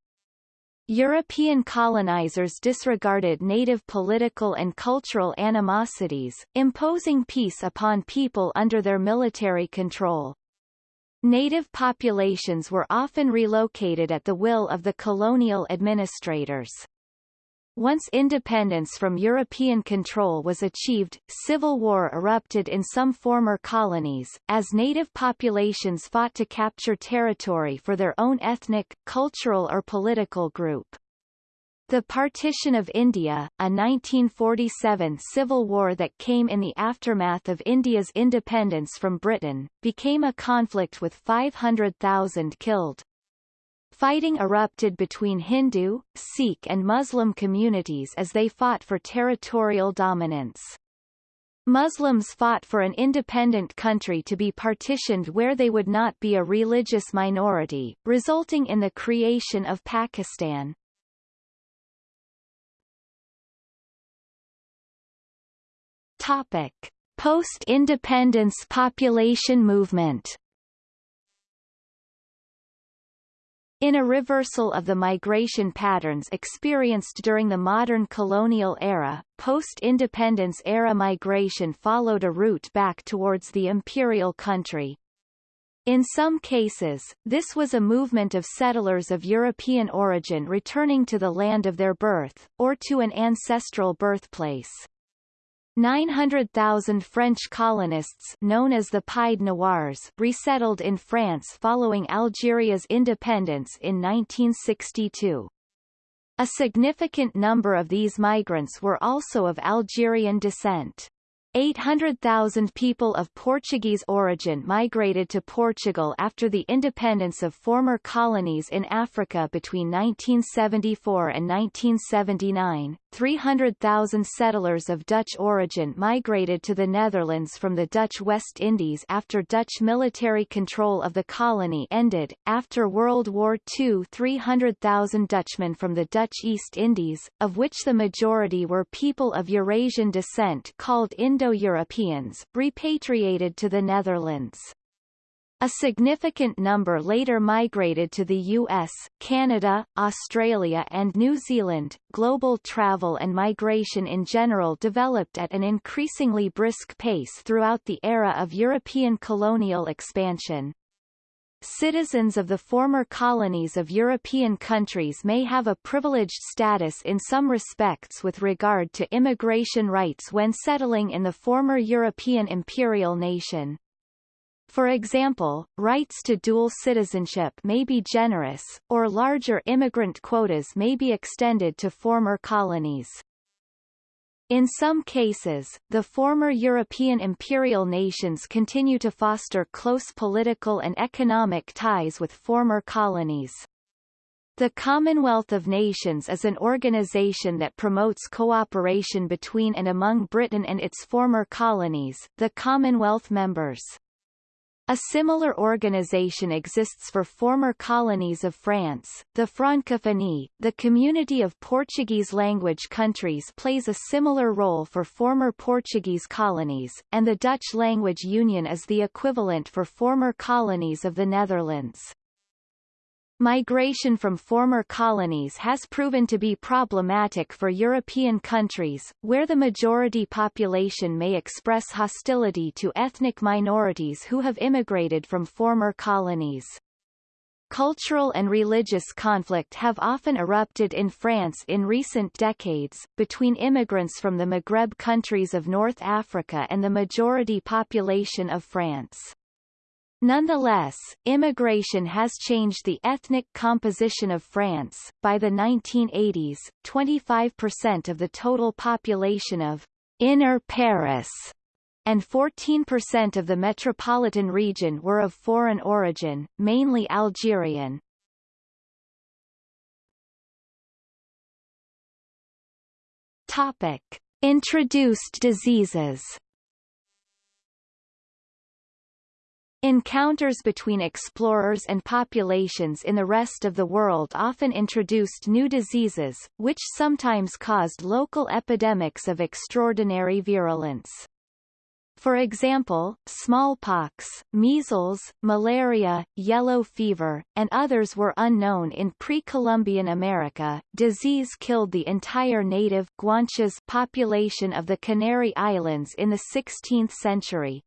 European colonizers disregarded native political and cultural animosities, imposing peace upon people under their military control. Native populations were often relocated at the will of the colonial administrators. Once independence from European control was achieved, civil war erupted in some former colonies, as native populations fought to capture territory for their own ethnic, cultural or political group. The Partition of India, a 1947 civil war that came in the aftermath of India's independence from Britain, became a conflict with 500,000 killed. Fighting erupted between Hindu, Sikh and Muslim communities as they fought for territorial dominance. Muslims fought for an independent country to be partitioned where they would not be a religious minority, resulting in the creation of Pakistan. Topic: Post-independence population movement. In a reversal of the migration patterns experienced during the modern colonial era, post-independence era migration followed a route back towards the imperial country. In some cases, this was a movement of settlers of European origin returning to the land of their birth, or to an ancestral birthplace. 900,000 French colonists known as the Pied Noirs resettled in France following Algeria's independence in 1962. A significant number of these migrants were also of Algerian descent. 800,000 people of Portuguese origin migrated to Portugal after the independence of former colonies in Africa between 1974 and 1979. 300,000 settlers of Dutch origin migrated to the Netherlands from the Dutch West Indies after Dutch military control of the colony ended. After World War II 300,000 Dutchmen from the Dutch East Indies, of which the majority were people of Eurasian descent called Indo Indo-Europeans, repatriated to the Netherlands. A significant number later migrated to the US, Canada, Australia and New Zealand. Global travel and migration in general developed at an increasingly brisk pace throughout the era of European colonial expansion. Citizens of the former colonies of European countries may have a privileged status in some respects with regard to immigration rights when settling in the former European imperial nation. For example, rights to dual citizenship may be generous, or larger immigrant quotas may be extended to former colonies. In some cases, the former European imperial nations continue to foster close political and economic ties with former colonies. The Commonwealth of Nations is an organization that promotes cooperation between and among Britain and its former colonies, the Commonwealth members. A similar organization exists for former colonies of France. The Francophonie, the community of Portuguese-language countries plays a similar role for former Portuguese colonies, and the Dutch Language Union is the equivalent for former colonies of the Netherlands. Migration from former colonies has proven to be problematic for European countries, where the majority population may express hostility to ethnic minorities who have immigrated from former colonies. Cultural and religious conflict have often erupted in France in recent decades, between immigrants from the Maghreb countries of North Africa and the majority population of France. Nonetheless, immigration has changed the ethnic composition of France. By the 1980s, 25% of the total population of Inner Paris and 14% of the metropolitan region were of foreign origin, mainly Algerian. Topic: Introduced diseases. Encounters between explorers and populations in the rest of the world often introduced new diseases, which sometimes caused local epidemics of extraordinary virulence. For example, smallpox, measles, malaria, yellow fever, and others were unknown in pre-Columbian America. Disease killed the entire native Guanches population of the Canary Islands in the 16th century.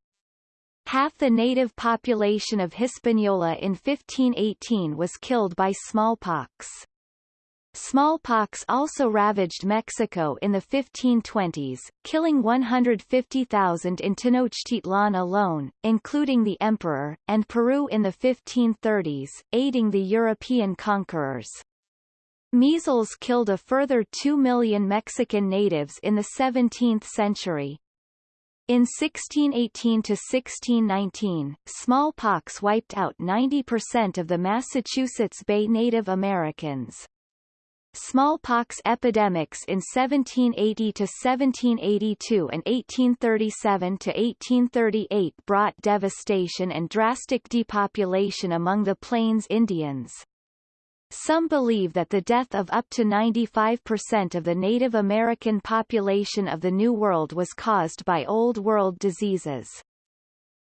Half the native population of Hispaniola in 1518 was killed by smallpox. Smallpox also ravaged Mexico in the 1520s, killing 150,000 in Tenochtitlan alone, including the emperor, and Peru in the 1530s, aiding the European conquerors. Measles killed a further 2 million Mexican natives in the 17th century. In 1618–1619, smallpox wiped out 90% of the Massachusetts Bay Native Americans. Smallpox epidemics in 1780–1782 and 1837–1838 brought devastation and drastic depopulation among the Plains Indians. Some believe that the death of up to 95% of the Native American population of the New World was caused by Old World diseases.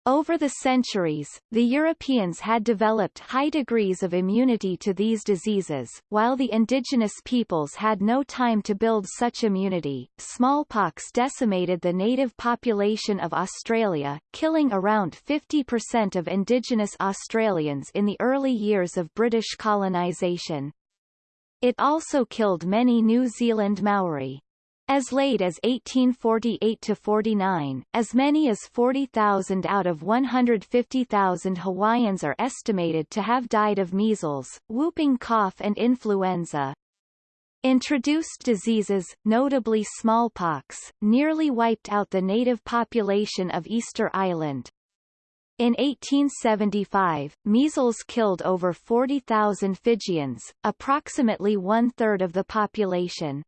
Over the centuries, the Europeans had developed high degrees of immunity to these diseases, while the indigenous peoples had no time to build such immunity. Smallpox decimated the native population of Australia, killing around 50% of indigenous Australians in the early years of British colonisation. It also killed many New Zealand Maori. As late as 1848–49, as many as 40,000 out of 150,000 Hawaiians are estimated to have died of measles, whooping cough and influenza. Introduced diseases, notably smallpox, nearly wiped out the native population of Easter Island. In 1875, measles killed over 40,000 Fijians, approximately one-third of the population.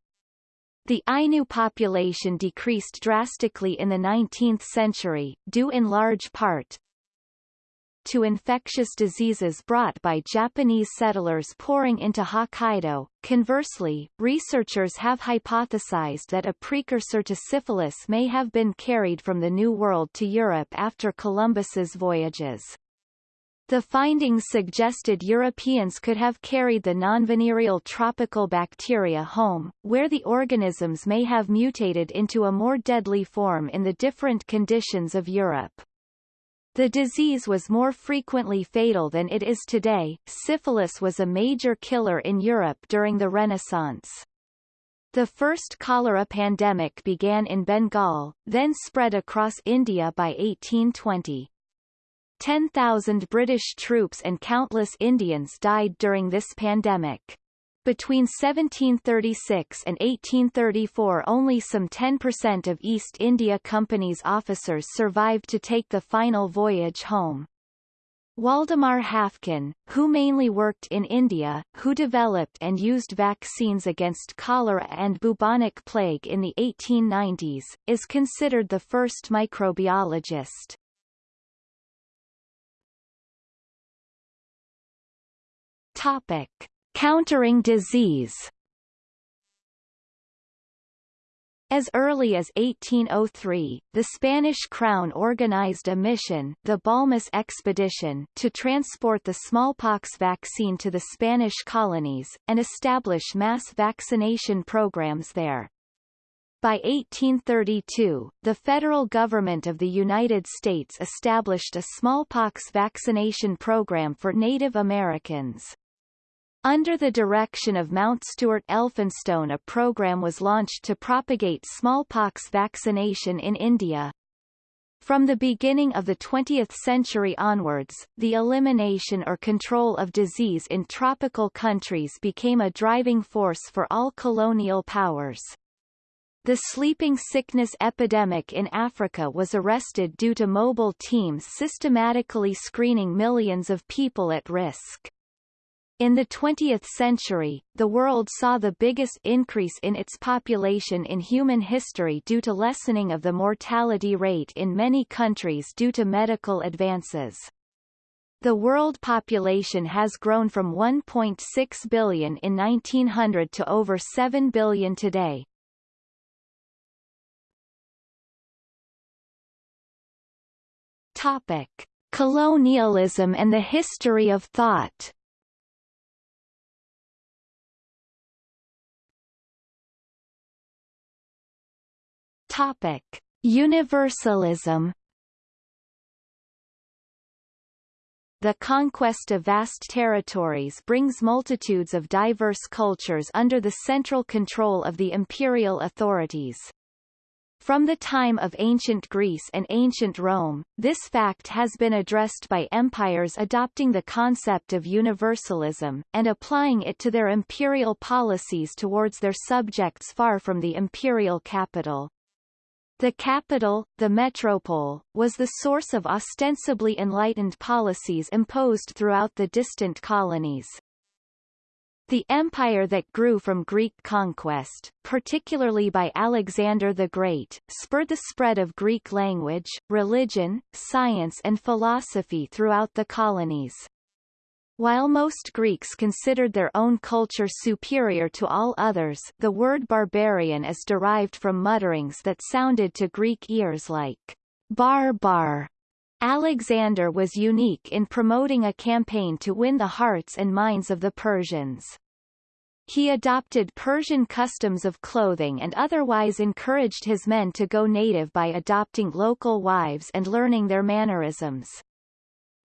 The Ainu population decreased drastically in the 19th century, due in large part to infectious diseases brought by Japanese settlers pouring into Hokkaido. Conversely, researchers have hypothesized that a precursor to syphilis may have been carried from the New World to Europe after Columbus's voyages. The findings suggested Europeans could have carried the nonvenereal tropical bacteria home, where the organisms may have mutated into a more deadly form in the different conditions of Europe. The disease was more frequently fatal than it is today. Syphilis was a major killer in Europe during the Renaissance. The first cholera pandemic began in Bengal, then spread across India by 1820. 10,000 British troops and countless Indians died during this pandemic. Between 1736 and 1834 only some 10% of East India Company's officers survived to take the final voyage home. Waldemar Haffkine, who mainly worked in India, who developed and used vaccines against cholera and bubonic plague in the 1890s, is considered the first microbiologist. Topic. Countering disease As early as 1803, the Spanish crown organized a mission the Balmis expedition to transport the smallpox vaccine to the Spanish colonies, and establish mass vaccination programs there. By 1832, the federal government of the United States established a smallpox vaccination program for Native Americans. Under the direction of Mountstuart Elphinstone a program was launched to propagate smallpox vaccination in India. From the beginning of the 20th century onwards, the elimination or control of disease in tropical countries became a driving force for all colonial powers. The sleeping sickness epidemic in Africa was arrested due to mobile teams systematically screening millions of people at risk. In the 20th century, the world saw the biggest increase in its population in human history due to lessening of the mortality rate in many countries due to medical advances. The world population has grown from 1.6 billion in 1900 to over 7 billion today. Topic. Colonialism and the history of thought Topic: Universalism. The conquest of vast territories brings multitudes of diverse cultures under the central control of the imperial authorities. From the time of ancient Greece and ancient Rome, this fact has been addressed by empires adopting the concept of universalism, and applying it to their imperial policies towards their subjects far from the imperial capital. The capital, the metropole, was the source of ostensibly enlightened policies imposed throughout the distant colonies. The empire that grew from Greek conquest, particularly by Alexander the Great, spurred the spread of Greek language, religion, science and philosophy throughout the colonies. While most Greeks considered their own culture superior to all others the word barbarian is derived from mutterings that sounded to Greek ears like bar bar. Alexander was unique in promoting a campaign to win the hearts and minds of the Persians. He adopted Persian customs of clothing and otherwise encouraged his men to go native by adopting local wives and learning their mannerisms.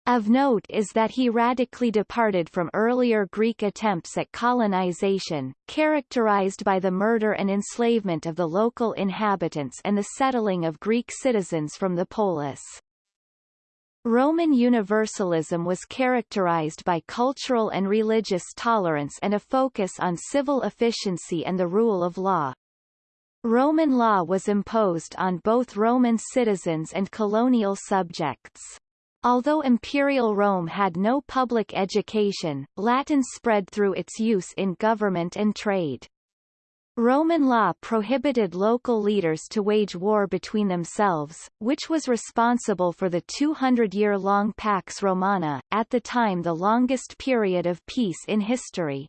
Of note is that he radically departed from earlier Greek attempts at colonization, characterized by the murder and enslavement of the local inhabitants and the settling of Greek citizens from the polis. Roman Universalism was characterized by cultural and religious tolerance and a focus on civil efficiency and the rule of law. Roman law was imposed on both Roman citizens and colonial subjects. Although Imperial Rome had no public education, Latin spread through its use in government and trade. Roman law prohibited local leaders to wage war between themselves, which was responsible for the 200-year-long Pax Romana, at the time the longest period of peace in history.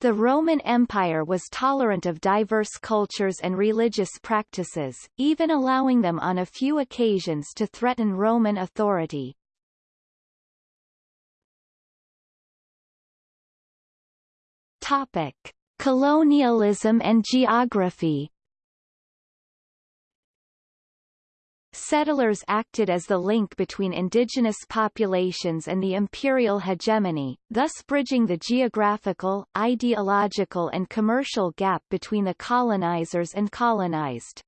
The Roman Empire was tolerant of diverse cultures and religious practices, even allowing them on a few occasions to threaten Roman authority. Topic. Colonialism and geography Settlers acted as the link between indigenous populations and the imperial hegemony, thus bridging the geographical, ideological and commercial gap between the colonizers and colonized.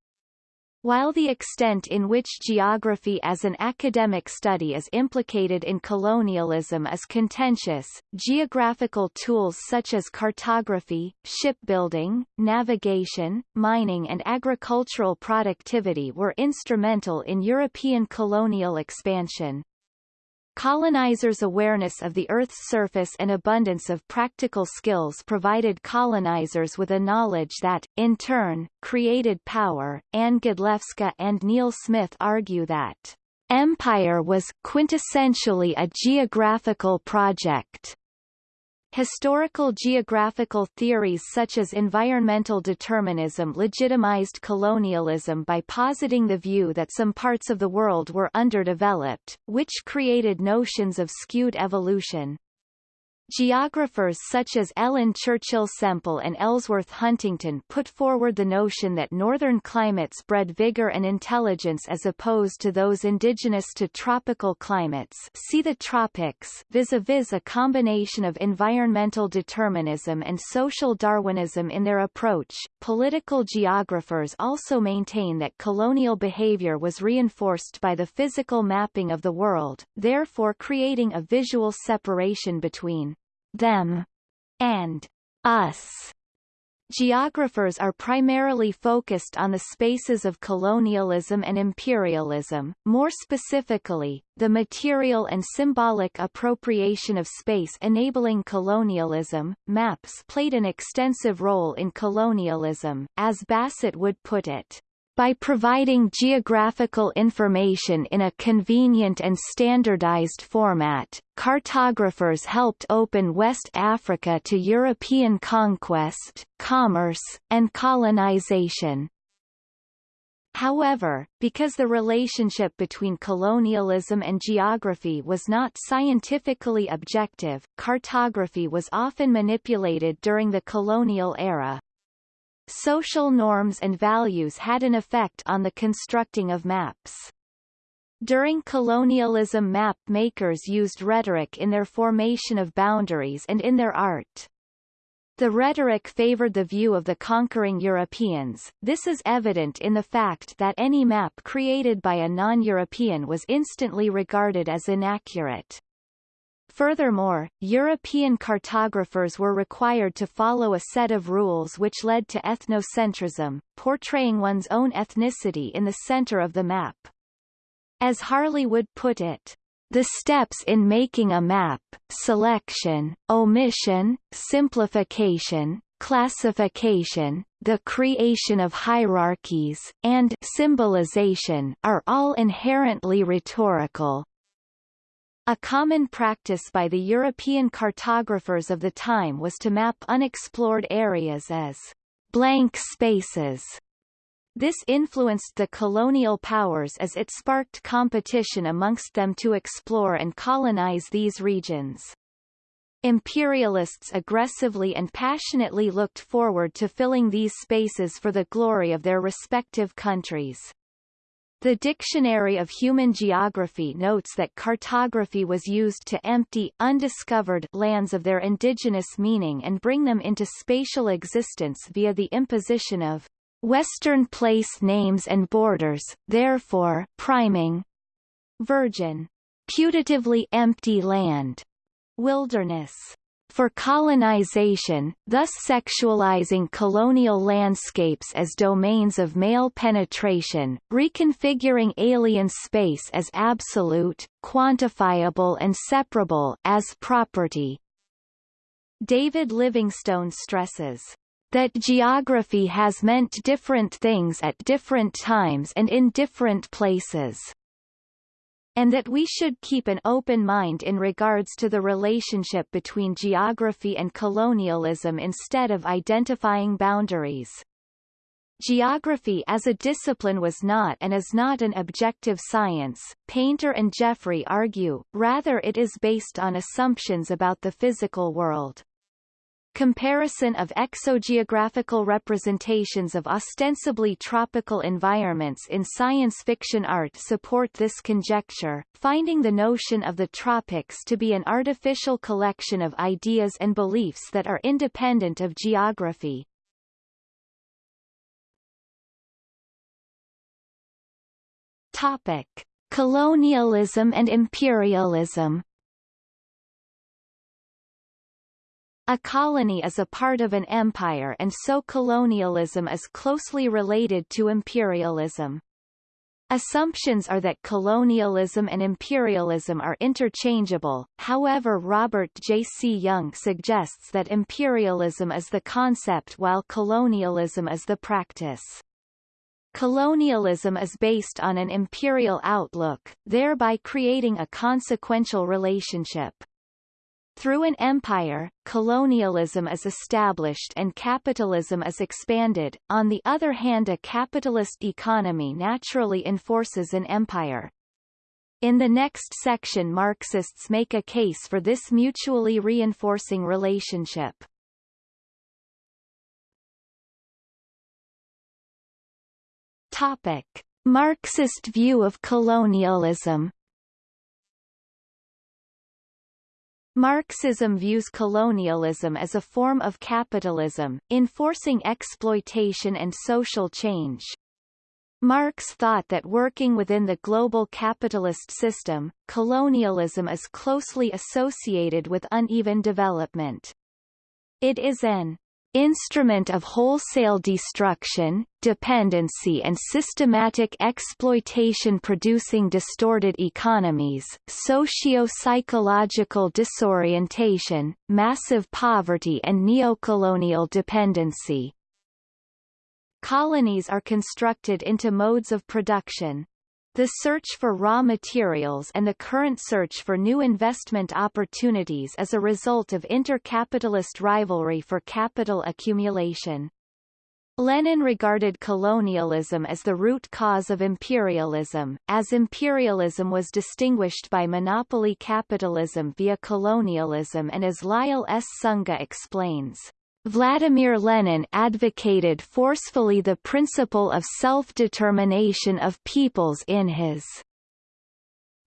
While the extent in which geography as an academic study is implicated in colonialism is contentious, geographical tools such as cartography, shipbuilding, navigation, mining and agricultural productivity were instrumental in European colonial expansion. Colonizers' awareness of the Earth's surface and abundance of practical skills provided colonizers with a knowledge that, in turn, created power. Anne Godlewska and Neil Smith argue that empire was quintessentially a geographical project. Historical geographical theories such as environmental determinism legitimized colonialism by positing the view that some parts of the world were underdeveloped, which created notions of skewed evolution. Geographers such as Ellen Churchill Semple and Ellsworth Huntington put forward the notion that northern climates bred vigor and intelligence as opposed to those indigenous to tropical climates see the tropics vis-a-vis -vis a combination of environmental determinism and social Darwinism in their approach. Political geographers also maintain that colonial behavior was reinforced by the physical mapping of the world, therefore creating a visual separation between them, and us. Geographers are primarily focused on the spaces of colonialism and imperialism, more specifically, the material and symbolic appropriation of space enabling colonialism. Maps played an extensive role in colonialism, as Bassett would put it. By providing geographical information in a convenient and standardized format, cartographers helped open West Africa to European conquest, commerce, and colonization. However, because the relationship between colonialism and geography was not scientifically objective, cartography was often manipulated during the colonial era. Social norms and values had an effect on the constructing of maps. During colonialism map makers used rhetoric in their formation of boundaries and in their art. The rhetoric favored the view of the conquering Europeans, this is evident in the fact that any map created by a non-European was instantly regarded as inaccurate. Furthermore, European cartographers were required to follow a set of rules which led to ethnocentrism, portraying one's own ethnicity in the center of the map. As Harley would put it, the steps in making a map, selection, omission, simplification, classification, the creation of hierarchies, and symbolization are all inherently rhetorical, a common practice by the European cartographers of the time was to map unexplored areas as blank spaces. This influenced the colonial powers as it sparked competition amongst them to explore and colonize these regions. Imperialists aggressively and passionately looked forward to filling these spaces for the glory of their respective countries. The Dictionary of Human Geography notes that cartography was used to empty undiscovered lands of their indigenous meaning and bring them into spatial existence via the imposition of Western place names and borders, therefore priming virgin, putatively empty land, wilderness, for colonization, thus sexualizing colonial landscapes as domains of male penetration, reconfiguring alien space as absolute, quantifiable and separable as property. David Livingstone stresses that geography has meant different things at different times and in different places and that we should keep an open mind in regards to the relationship between geography and colonialism instead of identifying boundaries. Geography as a discipline was not and is not an objective science, Painter and Jeffrey argue, rather it is based on assumptions about the physical world. Comparison of exogeographical representations of ostensibly tropical environments in science fiction art support this conjecture, finding the notion of the tropics to be an artificial collection of ideas and beliefs that are independent of geography. Topic. Colonialism and imperialism A colony is a part of an empire and so colonialism is closely related to imperialism. Assumptions are that colonialism and imperialism are interchangeable, however Robert J. C. Young suggests that imperialism is the concept while colonialism is the practice. Colonialism is based on an imperial outlook, thereby creating a consequential relationship. Through an empire, colonialism is established and capitalism is expanded, on the other hand a capitalist economy naturally enforces an empire. In the next section Marxists make a case for this mutually reinforcing relationship. Topic. Marxist view of colonialism Marxism views colonialism as a form of capitalism, enforcing exploitation and social change. Marx thought that working within the global capitalist system, colonialism is closely associated with uneven development. It is an instrument of wholesale destruction, dependency and systematic exploitation producing distorted economies, socio-psychological disorientation, massive poverty and neocolonial dependency. Colonies are constructed into modes of production, the search for raw materials and the current search for new investment opportunities is a result of intercapitalist rivalry for capital accumulation. Lenin regarded colonialism as the root cause of imperialism, as imperialism was distinguished by monopoly capitalism via colonialism and as Lyle S. Sunga explains. Vladimir Lenin advocated forcefully the principle of self-determination of peoples in his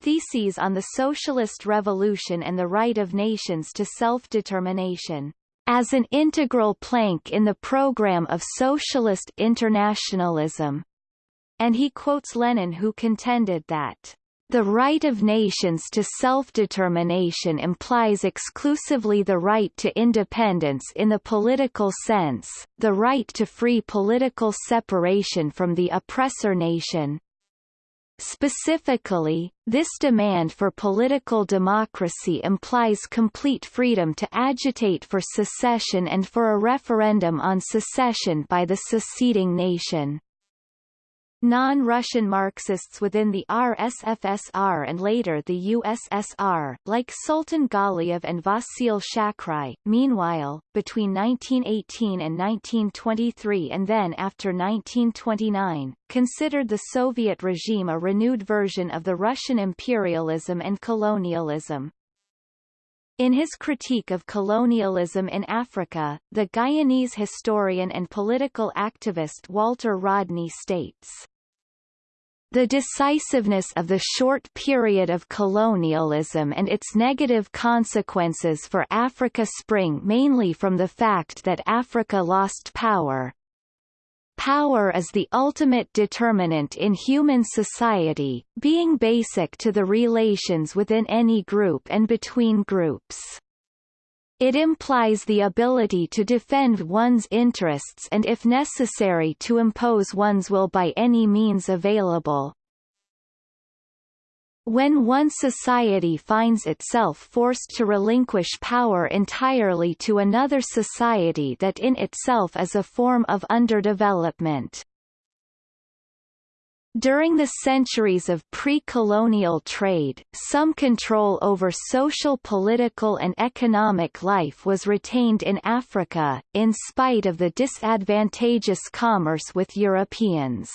Theses on the Socialist Revolution and the Right of Nations to Self-Determination, as an integral plank in the program of socialist internationalism. And he quotes Lenin who contended that the right of nations to self-determination implies exclusively the right to independence in the political sense, the right to free political separation from the oppressor nation. Specifically, this demand for political democracy implies complete freedom to agitate for secession and for a referendum on secession by the seceding nation. Non-Russian Marxists within the RSFSR and later the USSR, like Sultan Galiev and Vasyl Shakhrai, meanwhile, between 1918 and 1923 and then after 1929, considered the Soviet regime a renewed version of the Russian imperialism and colonialism. In his critique of colonialism in Africa, the Guyanese historian and political activist Walter Rodney states, the decisiveness of the short period of colonialism and its negative consequences for Africa spring mainly from the fact that Africa lost power. Power is the ultimate determinant in human society, being basic to the relations within any group and between groups. It implies the ability to defend one's interests and if necessary to impose one's will by any means available. When one society finds itself forced to relinquish power entirely to another society that in itself is a form of underdevelopment. During the centuries of pre-colonial trade, some control over social political and economic life was retained in Africa, in spite of the disadvantageous commerce with Europeans.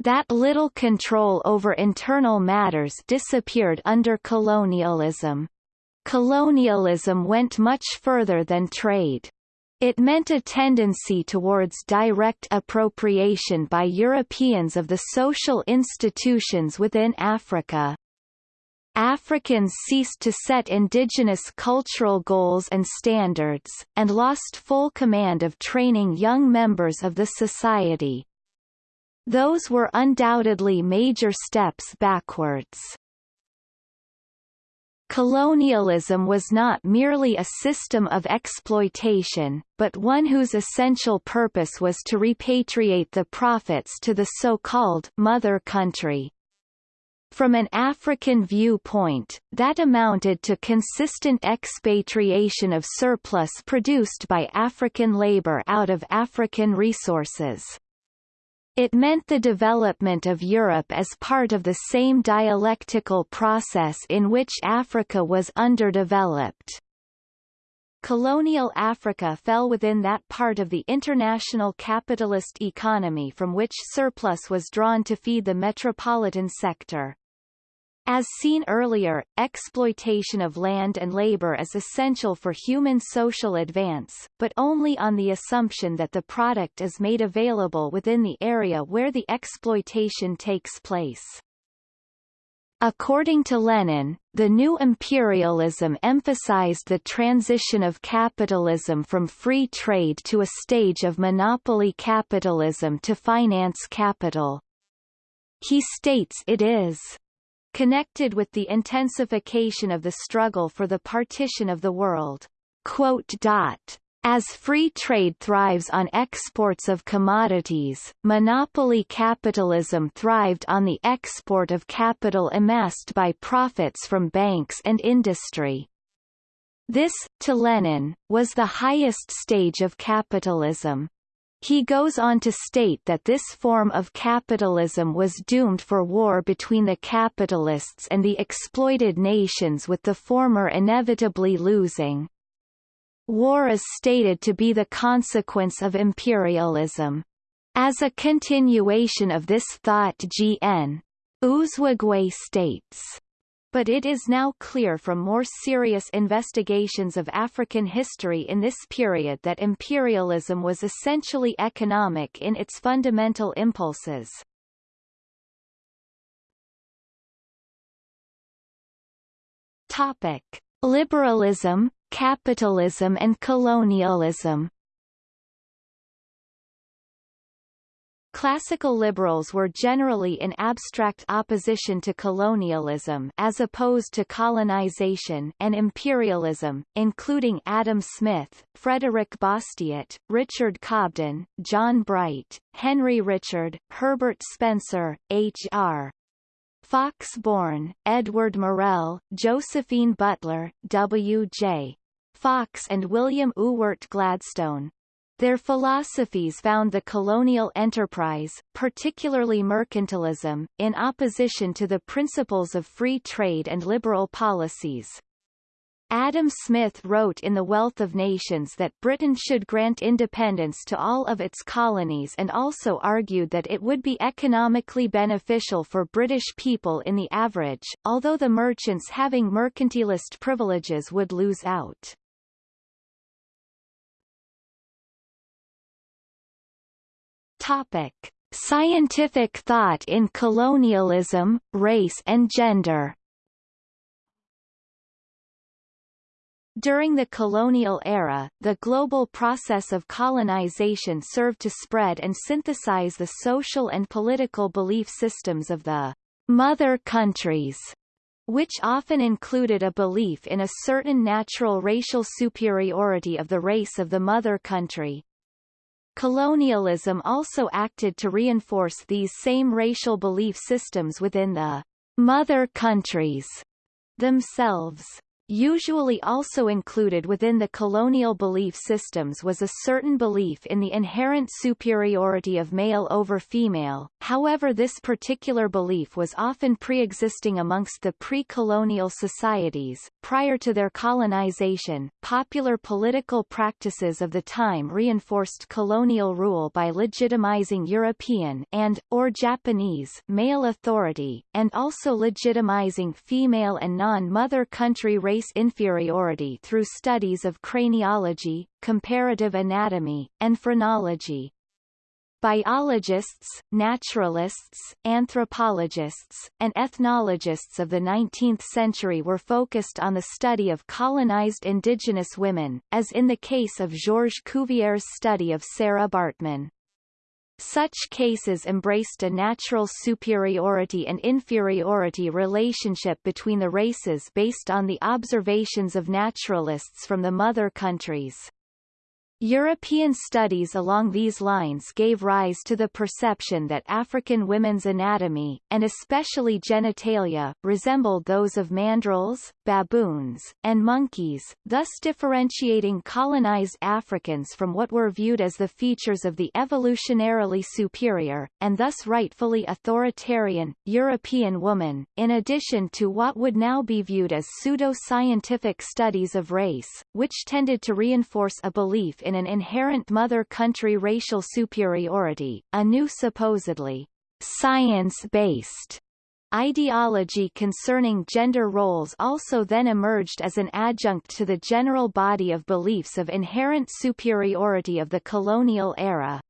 That little control over internal matters disappeared under colonialism. Colonialism went much further than trade. It meant a tendency towards direct appropriation by Europeans of the social institutions within Africa. Africans ceased to set indigenous cultural goals and standards, and lost full command of training young members of the society. Those were undoubtedly major steps backwards. Colonialism was not merely a system of exploitation, but one whose essential purpose was to repatriate the profits to the so-called mother country. From an African viewpoint, that amounted to consistent expatriation of surplus produced by African labor out of African resources. It meant the development of Europe as part of the same dialectical process in which Africa was underdeveloped. Colonial Africa fell within that part of the international capitalist economy from which surplus was drawn to feed the metropolitan sector. As seen earlier, exploitation of land and labor is essential for human social advance, but only on the assumption that the product is made available within the area where the exploitation takes place. According to Lenin, the new imperialism emphasized the transition of capitalism from free trade to a stage of monopoly capitalism to finance capital. He states it is connected with the intensification of the struggle for the partition of the world. As free trade thrives on exports of commodities, monopoly capitalism thrived on the export of capital amassed by profits from banks and industry. This, to Lenin, was the highest stage of capitalism. He goes on to state that this form of capitalism was doomed for war between the capitalists and the exploited nations with the former inevitably losing. War is stated to be the consequence of imperialism. As a continuation of this thought G.N. Uzoigwe states but it is now clear from more serious investigations of African history in this period that imperialism was essentially economic in its fundamental impulses. Topic. Liberalism, capitalism and colonialism Classical liberals were generally in abstract opposition to colonialism as opposed to colonization and imperialism, including Adam Smith, Frederick Bastiat, Richard Cobden, John Bright, Henry Richard, Herbert Spencer, H.R. Fox Bourne, Edward Morrell, Josephine Butler, W.J. Fox and William Ewart Gladstone. Their philosophies found the colonial enterprise, particularly mercantilism, in opposition to the principles of free trade and liberal policies. Adam Smith wrote in The Wealth of Nations that Britain should grant independence to all of its colonies and also argued that it would be economically beneficial for British people in the average, although the merchants having mercantilist privileges would lose out. Topic: Scientific thought in colonialism, race and gender. During the colonial era, the global process of colonization served to spread and synthesize the social and political belief systems of the mother countries, which often included a belief in a certain natural racial superiority of the race of the mother country. Colonialism also acted to reinforce these same racial belief systems within the mother countries themselves. Usually also included within the colonial belief systems was a certain belief in the inherent superiority of male over female, however this particular belief was often pre-existing amongst the pre-colonial societies. Prior to their colonization, popular political practices of the time reinforced colonial rule by legitimizing European and, or Japanese, male authority, and also legitimizing female and non-mother country race race inferiority through studies of craniology, comparative anatomy, and phrenology. Biologists, naturalists, anthropologists, and ethnologists of the 19th century were focused on the study of colonized indigenous women, as in the case of Georges Cuvier's study of Sarah Baartman. Such cases embraced a natural superiority and inferiority relationship between the races based on the observations of naturalists from the mother countries. European studies along these lines gave rise to the perception that African women's anatomy, and especially genitalia, resembled those of mandrills, baboons, and monkeys, thus differentiating colonized Africans from what were viewed as the features of the evolutionarily superior, and thus rightfully authoritarian, European woman, in addition to what would now be viewed as pseudo-scientific studies of race, which tended to reinforce a belief in an inherent mother country racial superiority, a new supposedly science-based Ideology concerning gender roles also then emerged as an adjunct to the general body of beliefs of inherent superiority of the colonial era.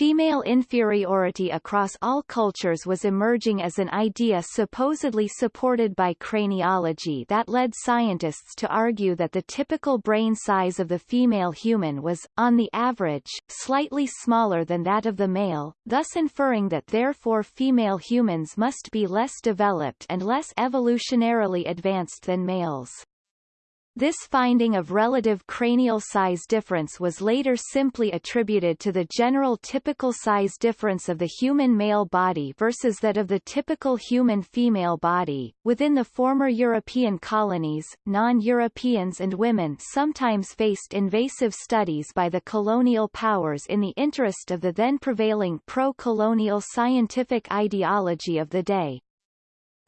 Female inferiority across all cultures was emerging as an idea supposedly supported by craniology that led scientists to argue that the typical brain size of the female human was, on the average, slightly smaller than that of the male, thus inferring that therefore female humans must be less developed and less evolutionarily advanced than males. This finding of relative cranial size difference was later simply attributed to the general typical size difference of the human male body versus that of the typical human female body. Within the former European colonies, non-Europeans and women sometimes faced invasive studies by the colonial powers in the interest of the then prevailing pro-colonial scientific ideology of the day.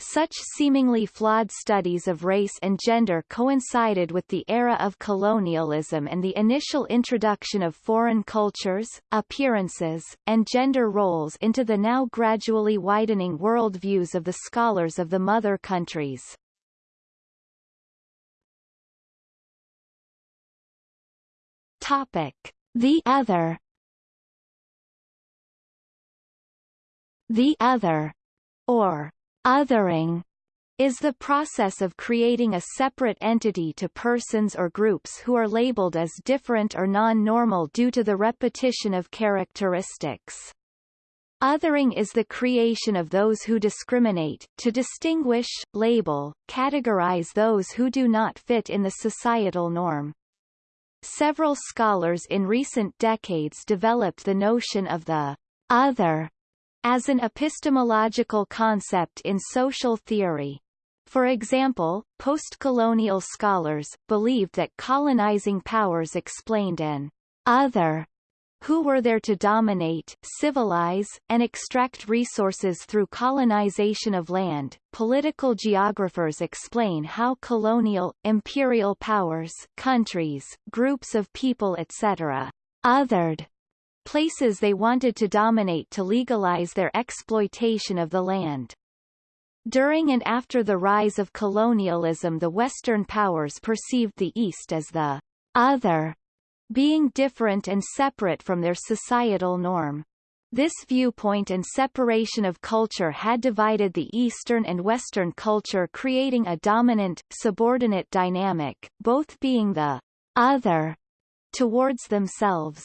Such seemingly flawed studies of race and gender coincided with the era of colonialism and the initial introduction of foreign cultures, appearances, and gender roles into the now gradually widening worldviews of the scholars of the mother countries. Topic. The other The other, or Othering is the process of creating a separate entity to persons or groups who are labeled as different or non-normal due to the repetition of characteristics. Othering is the creation of those who discriminate, to distinguish, label, categorize those who do not fit in the societal norm. Several scholars in recent decades developed the notion of the other as an epistemological concept in social theory. For example, post-colonial scholars, believed that colonizing powers explained an other who were there to dominate, civilize, and extract resources through colonization of land. Political geographers explain how colonial, imperial powers, countries, groups of people etc. othered places they wanted to dominate to legalize their exploitation of the land. During and after the rise of colonialism the Western powers perceived the East as the other, being different and separate from their societal norm. This viewpoint and separation of culture had divided the Eastern and Western culture creating a dominant, subordinate dynamic, both being the other towards themselves.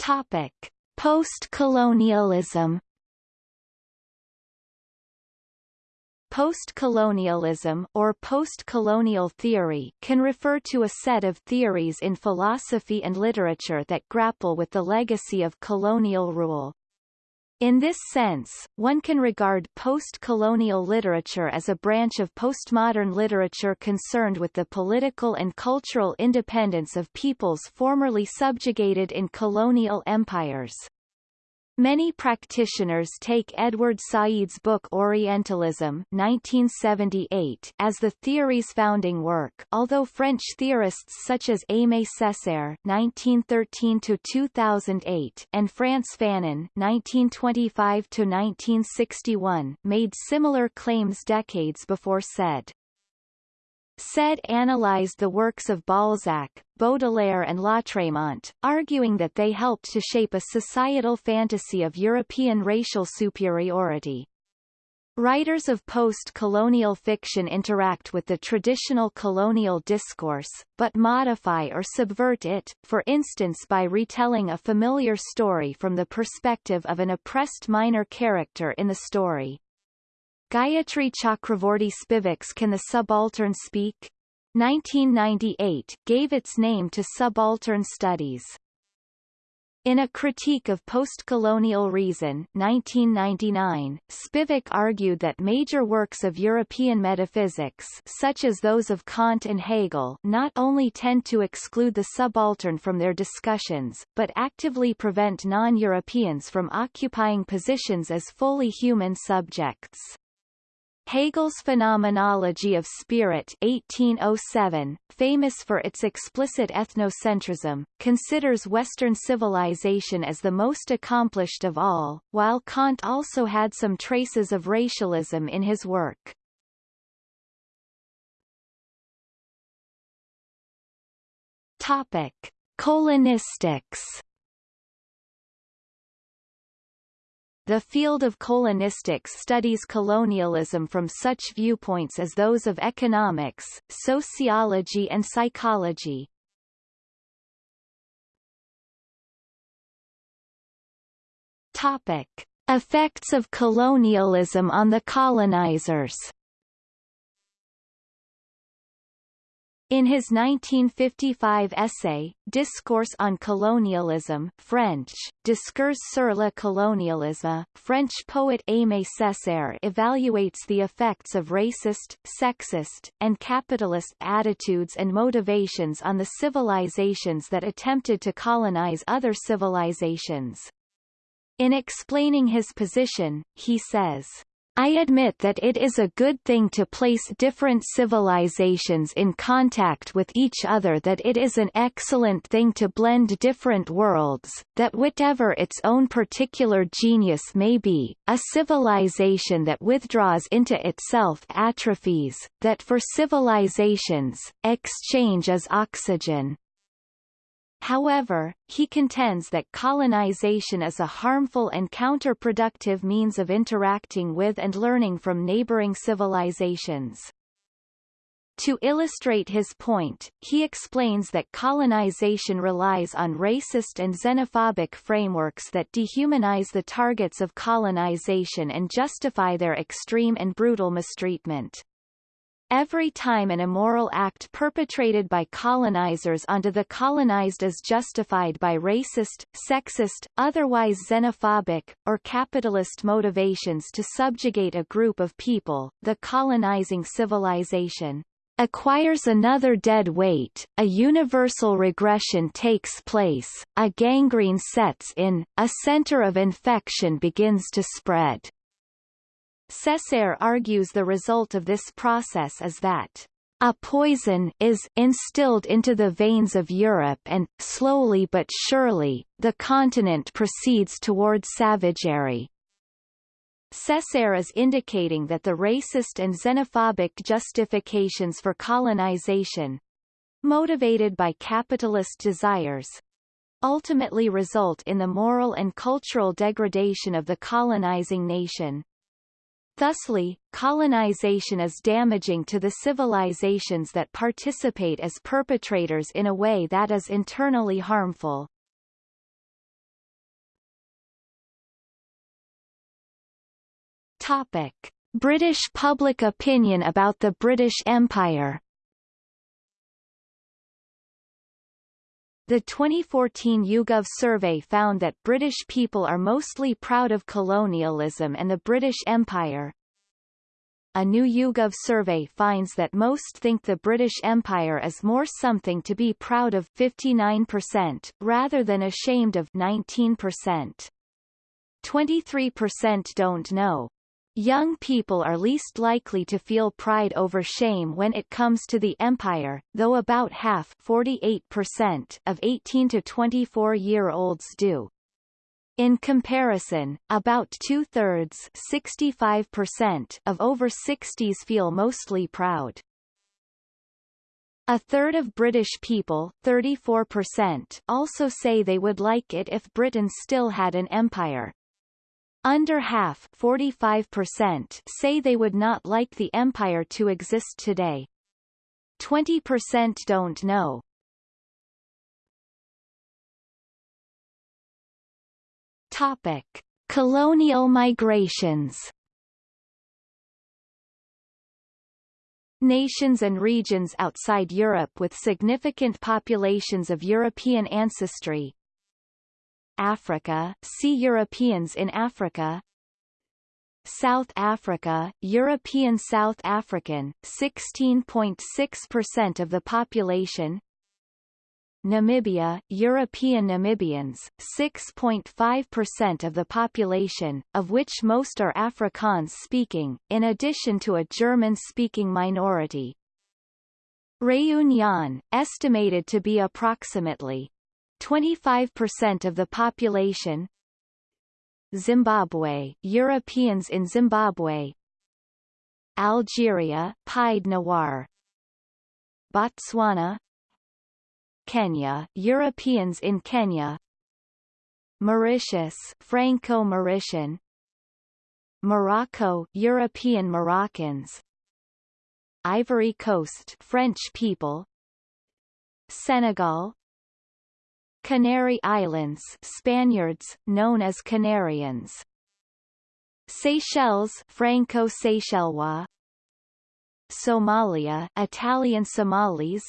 Topic: Post-colonialism. Post-colonialism or post-colonial theory can refer to a set of theories in philosophy and literature that grapple with the legacy of colonial rule. In this sense, one can regard post-colonial literature as a branch of postmodern literature concerned with the political and cultural independence of peoples formerly subjugated in colonial empires. Many practitioners take Edward Said's book Orientalism 1978 as the theory's founding work although French theorists such as Aimé Césaire 1913-2008 and Frantz Fanon 1925-1961 made similar claims decades before Said. Said analyzed the works of Balzac, Baudelaire and Lautréamont, arguing that they helped to shape a societal fantasy of European racial superiority. Writers of post-colonial fiction interact with the traditional colonial discourse, but modify or subvert it, for instance by retelling a familiar story from the perspective of an oppressed minor character in the story. Gayatri Chakravorty Spivak's Can the Subaltern Speak? 1998, gave its name to subaltern studies. In a critique of postcolonial reason 1999, Spivak argued that major works of European metaphysics such as those of Kant and Hegel not only tend to exclude the subaltern from their discussions, but actively prevent non-Europeans from occupying positions as fully human subjects. Hegel's Phenomenology of Spirit 1807, famous for its explicit ethnocentrism, considers Western civilization as the most accomplished of all, while Kant also had some traces of racialism in his work. Topic. Colonistics The field of colonistics studies colonialism from such viewpoints as those of economics, sociology and psychology. Topic. Effects of colonialism on the colonizers In his 1955 essay, Discourse on Colonialism French, Discours sur le colonialisme, French poet Aimé Césaire evaluates the effects of racist, sexist, and capitalist attitudes and motivations on the civilizations that attempted to colonize other civilizations. In explaining his position, he says, I admit that it is a good thing to place different civilizations in contact with each other that it is an excellent thing to blend different worlds, that whatever its own particular genius may be, a civilization that withdraws into itself atrophies, that for civilizations, exchange is oxygen. However, he contends that colonization is a harmful and counterproductive means of interacting with and learning from neighboring civilizations. To illustrate his point, he explains that colonization relies on racist and xenophobic frameworks that dehumanize the targets of colonization and justify their extreme and brutal mistreatment. Every time an immoral act perpetrated by colonizers onto the colonized is justified by racist, sexist, otherwise xenophobic, or capitalist motivations to subjugate a group of people, the colonizing civilization acquires another dead weight, a universal regression takes place, a gangrene sets in, a center of infection begins to spread. Césaire argues the result of this process is that a poison is instilled into the veins of Europe and, slowly but surely, the continent proceeds toward savagery. Césaire is indicating that the racist and xenophobic justifications for colonization motivated by capitalist desires ultimately result in the moral and cultural degradation of the colonizing nation. Thusly, colonization is damaging to the civilizations that participate as perpetrators in a way that is internally harmful. Topic. British public opinion about the British Empire The 2014 YouGov survey found that British people are mostly proud of colonialism and the British Empire. A new YouGov survey finds that most think the British Empire is more something to be proud of 59%, rather than ashamed of 19%. 23% don't know. Young people are least likely to feel pride over shame when it comes to the empire, though about half 48% of 18 to 24-year-olds do. In comparison, about two-thirds 65% of over 60s feel mostly proud. A third of British people 34% also say they would like it if Britain still had an empire. Under half 45% say they would not like the empire to exist today. 20% don't know. Topic. Colonial migrations Nations and regions outside Europe with significant populations of European ancestry Africa, see Europeans in Africa South Africa, European South African, 16.6% of the population Namibia, European Namibians, 6.5% of the population, of which most are Afrikaans-speaking, in addition to a German-speaking minority. Réunion, estimated to be approximately 25% of the population. Zimbabwe, Europeans in Zimbabwe. Algeria, Pied Noir. Botswana. Kenya, Europeans in Kenya. Mauritius, Franco-Mauritian Morocco, European Moroccans. Ivory Coast, French people. Senegal Canary Islands, Spaniards, known as Canarians. Seychelles, Franco-Seychellois Somalia, Italian Somalis.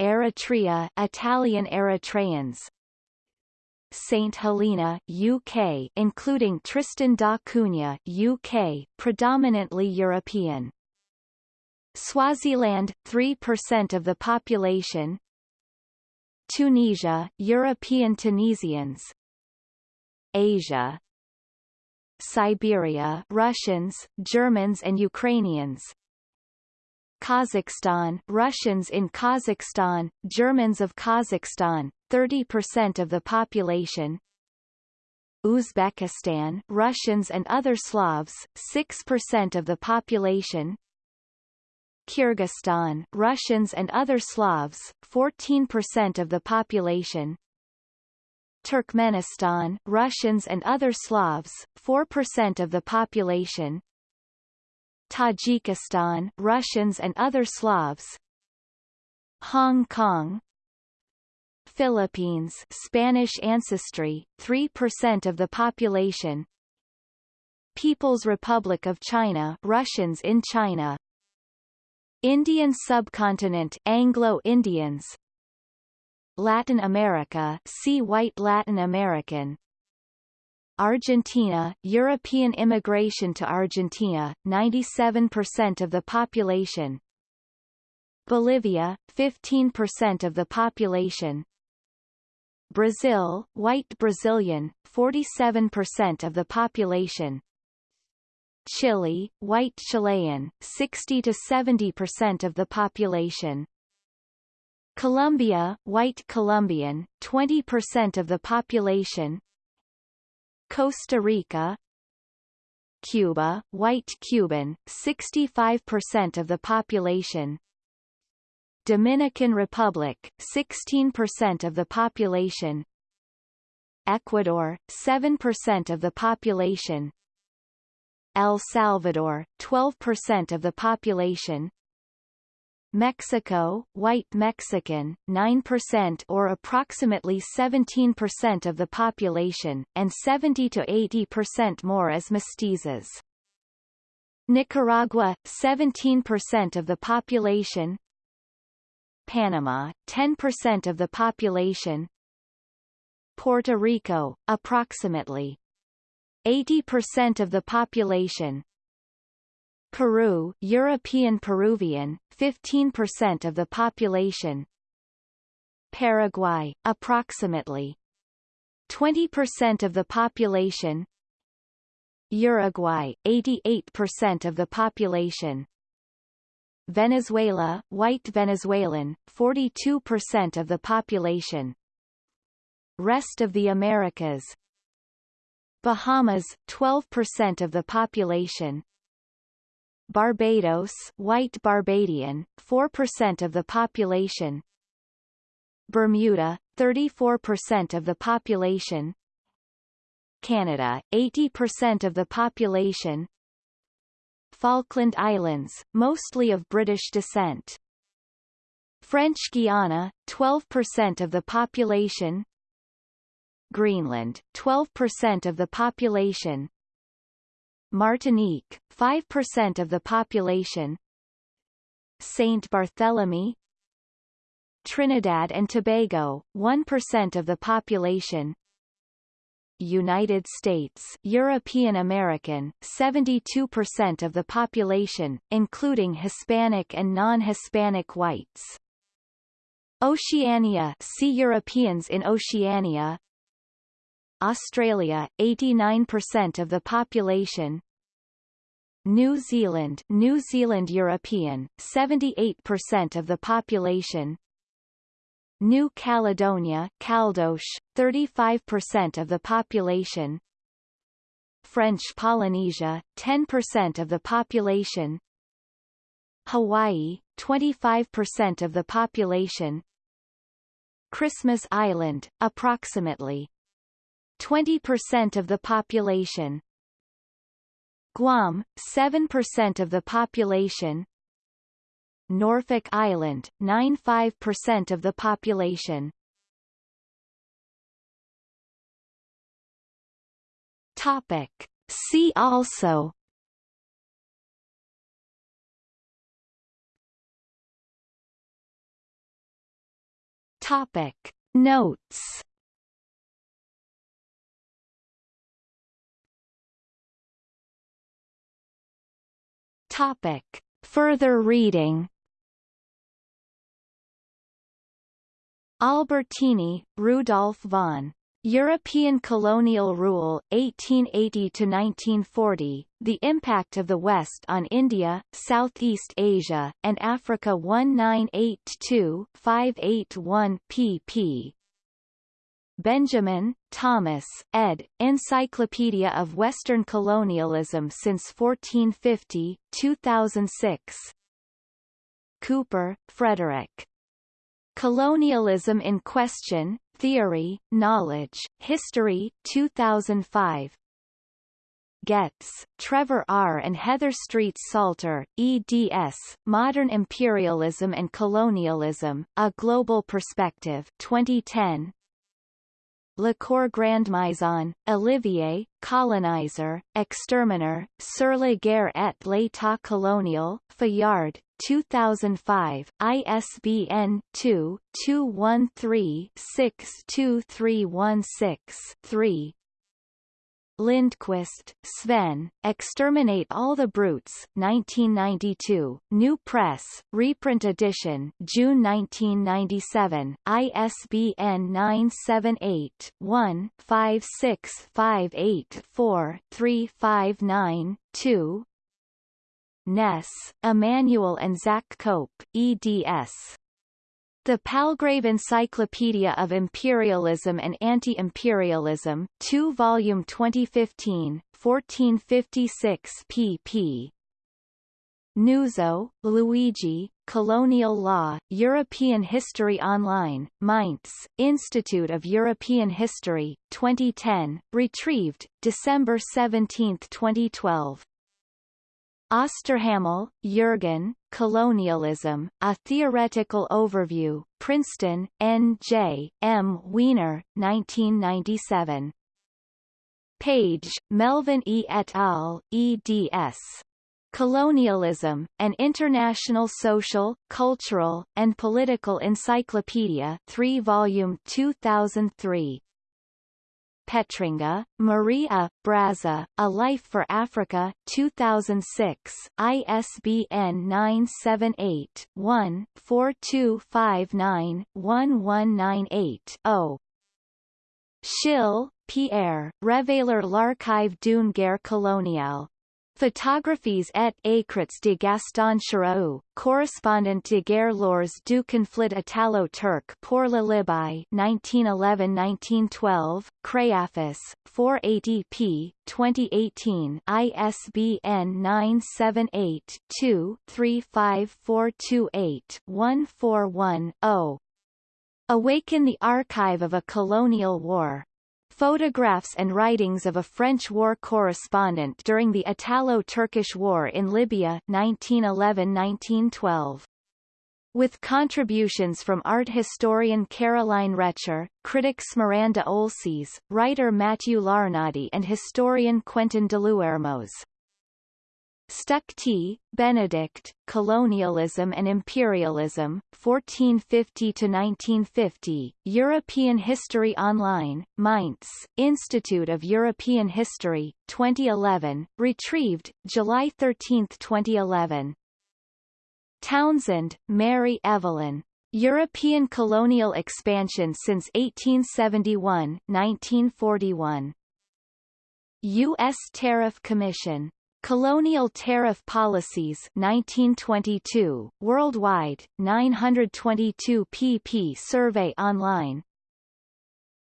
Eritrea, Italian Eritreans. St Helena, UK including Tristan da Cunha, UK, predominantly European. Swaziland, 3% of the population Tunisia, European Tunisians. Asia. Siberia Russians, Germans and Ukrainians. Kazakhstan Russians in Kazakhstan, Germans of Kazakhstan, 30% of the population. Uzbekistan Russians and other Slavs, 6% of the population Kyrgyzstan Russians and other Slavs, 14% of the population. Turkmenistan Russians and other Slavs, 4% of the population. Tajikistan Russians and other Slavs. Hong Kong. Philippines Spanish ancestry 3% of the population. People's Republic of China Russians in China Indian subcontinent Anglo-Indians. Latin America see White Latin American. Argentina, European immigration to Argentina, 97% of the population. Bolivia, 15% of the population. Brazil, white Brazilian, 47% of the population Chile, white Chilean, 60 to 70% of the population. Colombia, white Colombian, 20% of the population. Costa Rica. Cuba, white Cuban, 65% of the population. Dominican Republic, 16% of the population. Ecuador, 7% of the population El Salvador, 12% of the population. Mexico, white Mexican, 9% or approximately 17% of the population, and 70 to 80% more as mestizos. Nicaragua, 17% of the population. Panama, 10% of the population. Puerto Rico, approximately 80% of the population. Peru, European Peruvian, 15% of the population. Paraguay, approximately 20% of the population. Uruguay, 88% of the population. Venezuela, white Venezuelan, 42% of the population. Rest of the Americas Bahamas, 12% of the population. Barbados, white Barbadian, 4% of the population. Bermuda, 34% of the population. Canada, 80% of the population. Falkland Islands, mostly of British descent. French Guiana, 12% of the population Greenland, 12% of the population. Martinique, 5% of the population. Saint Barthélemy. Trinidad and Tobago, 1% of the population. United States European American, 72% of the population, including Hispanic and non-Hispanic whites. Oceania see Europeans in Oceania Australia, 89% of the population. New Zealand New Zealand European, 78% of the population. New Caledonia Caldoche, 35% of the population. French Polynesia, 10% of the population. Hawaii, 25% of the population. Christmas Island, approximately 20% of the population Guam, 7% of the population Norfolk Island, 95% of the population. Topic. See also Topic. Notes Topic. Further reading Albertini, Rudolf von. European Colonial Rule, 1880–1940, The Impact of the West on India, Southeast Asia, and Africa 1982-581 pp. Benjamin, Thomas, ed., Encyclopedia of Western Colonialism since 1450, 2006. Cooper, Frederick. Colonialism in Question, Theory, Knowledge, History, 2005. Getz, Trevor R. and Heather Street Salter, eds, Modern Imperialism and Colonialism, A Global Perspective 2010, Le Grand Maison Olivier, Colonizer, Exterminer, Sur la guerre et l'état colonial, Fayard, 2005, ISBN 2-213-62316-3. Lindqvist, Sven, Exterminate All the Brutes 1992, New Press, reprint edition June 1997, ISBN 978-1-56584-359-2 Ness, Immanuel and Zach Cope, eds. The Palgrave Encyclopedia of Imperialism and Anti-Imperialism, 2 volume 2015, 1456 pp. Nuzzo, Luigi, Colonial Law, European History Online, Mainz, Institute of European History, 2010, retrieved, December 17, 2012. Osterhammel, Jürgen, Colonialism, A Theoretical Overview, Princeton, N.J., M. Wiener, 1997. Page, Melvin E. et al., eds. Colonialism, An International Social, Cultural, and Political Encyclopedia 3 volume 2003. Petringa, Maria, Brazza, A Life for Africa, 2006, ISBN 978-1-4259-1198-0. Schill, Pierre, Révéler l'archive d'une guerre coloniale. Photographies et écrits de Gaston Chérau, correspondant de guerre lors du conflit italo-turc pour la Libye 1911-1912, Créaphis, 480 p. 2018 ISBN 978-2-35428-141-0. Awaken the Archive of a Colonial War Photographs and writings of a French war correspondent during the Italo-Turkish War in Libya 1911-1912. With contributions from art historian Caroline Recher, critics Miranda Olses, writer Matthew Larnaudie and historian Quentin Deluermoz. Stuck T. Benedikt, Colonialism and Imperialism, 1450–1950, European History Online, Mainz, Institute of European History, 2011, retrieved, July 13, 2011. Townsend, Mary Evelyn. European Colonial Expansion since 1871 1941. U.S. Tariff Commission Colonial Tariff Policies 1922, Worldwide, 922 pp Survey online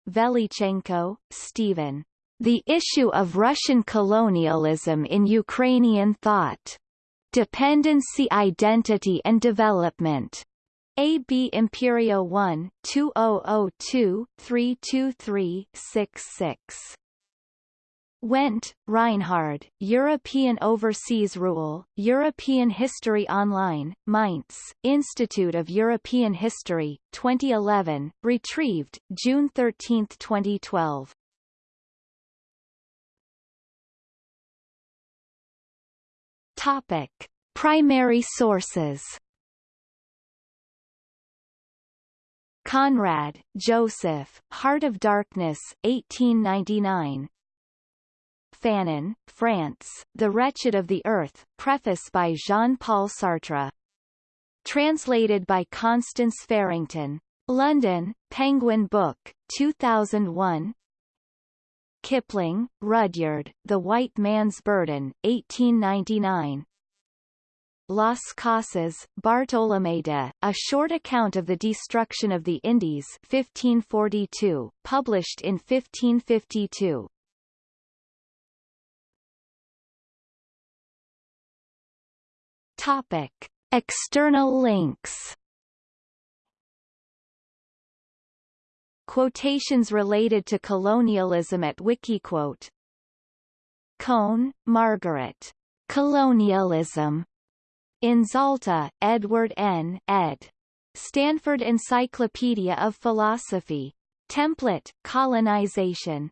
Velychenko, Stephen. The Issue of Russian Colonialism in Ukrainian Thought. Dependency Identity and Development. AB Imperio 1, 2002, 323 66. Wendt, Reinhard, European Overseas Rule, European History Online, Mainz, Institute of European History, 2011, retrieved, June 13, 2012. Topic. Primary sources Conrad, Joseph, Heart of Darkness, 1899 Fanon, Frantz, The Wretched of the Earth, preface by Jean-Paul Sartre. Translated by Constance Farrington. London, Penguin Book, 2001 Kipling, Rudyard, The White Man's Burden, 1899 Las Casas, Bartolomé de, A Short Account of the Destruction of the Indies 1542, published in 1552. Topic. External links Quotations related to colonialism at Wikiquote Kohn, Margaret. Colonialism. In Zalta, Edward N. ed. Stanford Encyclopedia of Philosophy. Template, Colonization.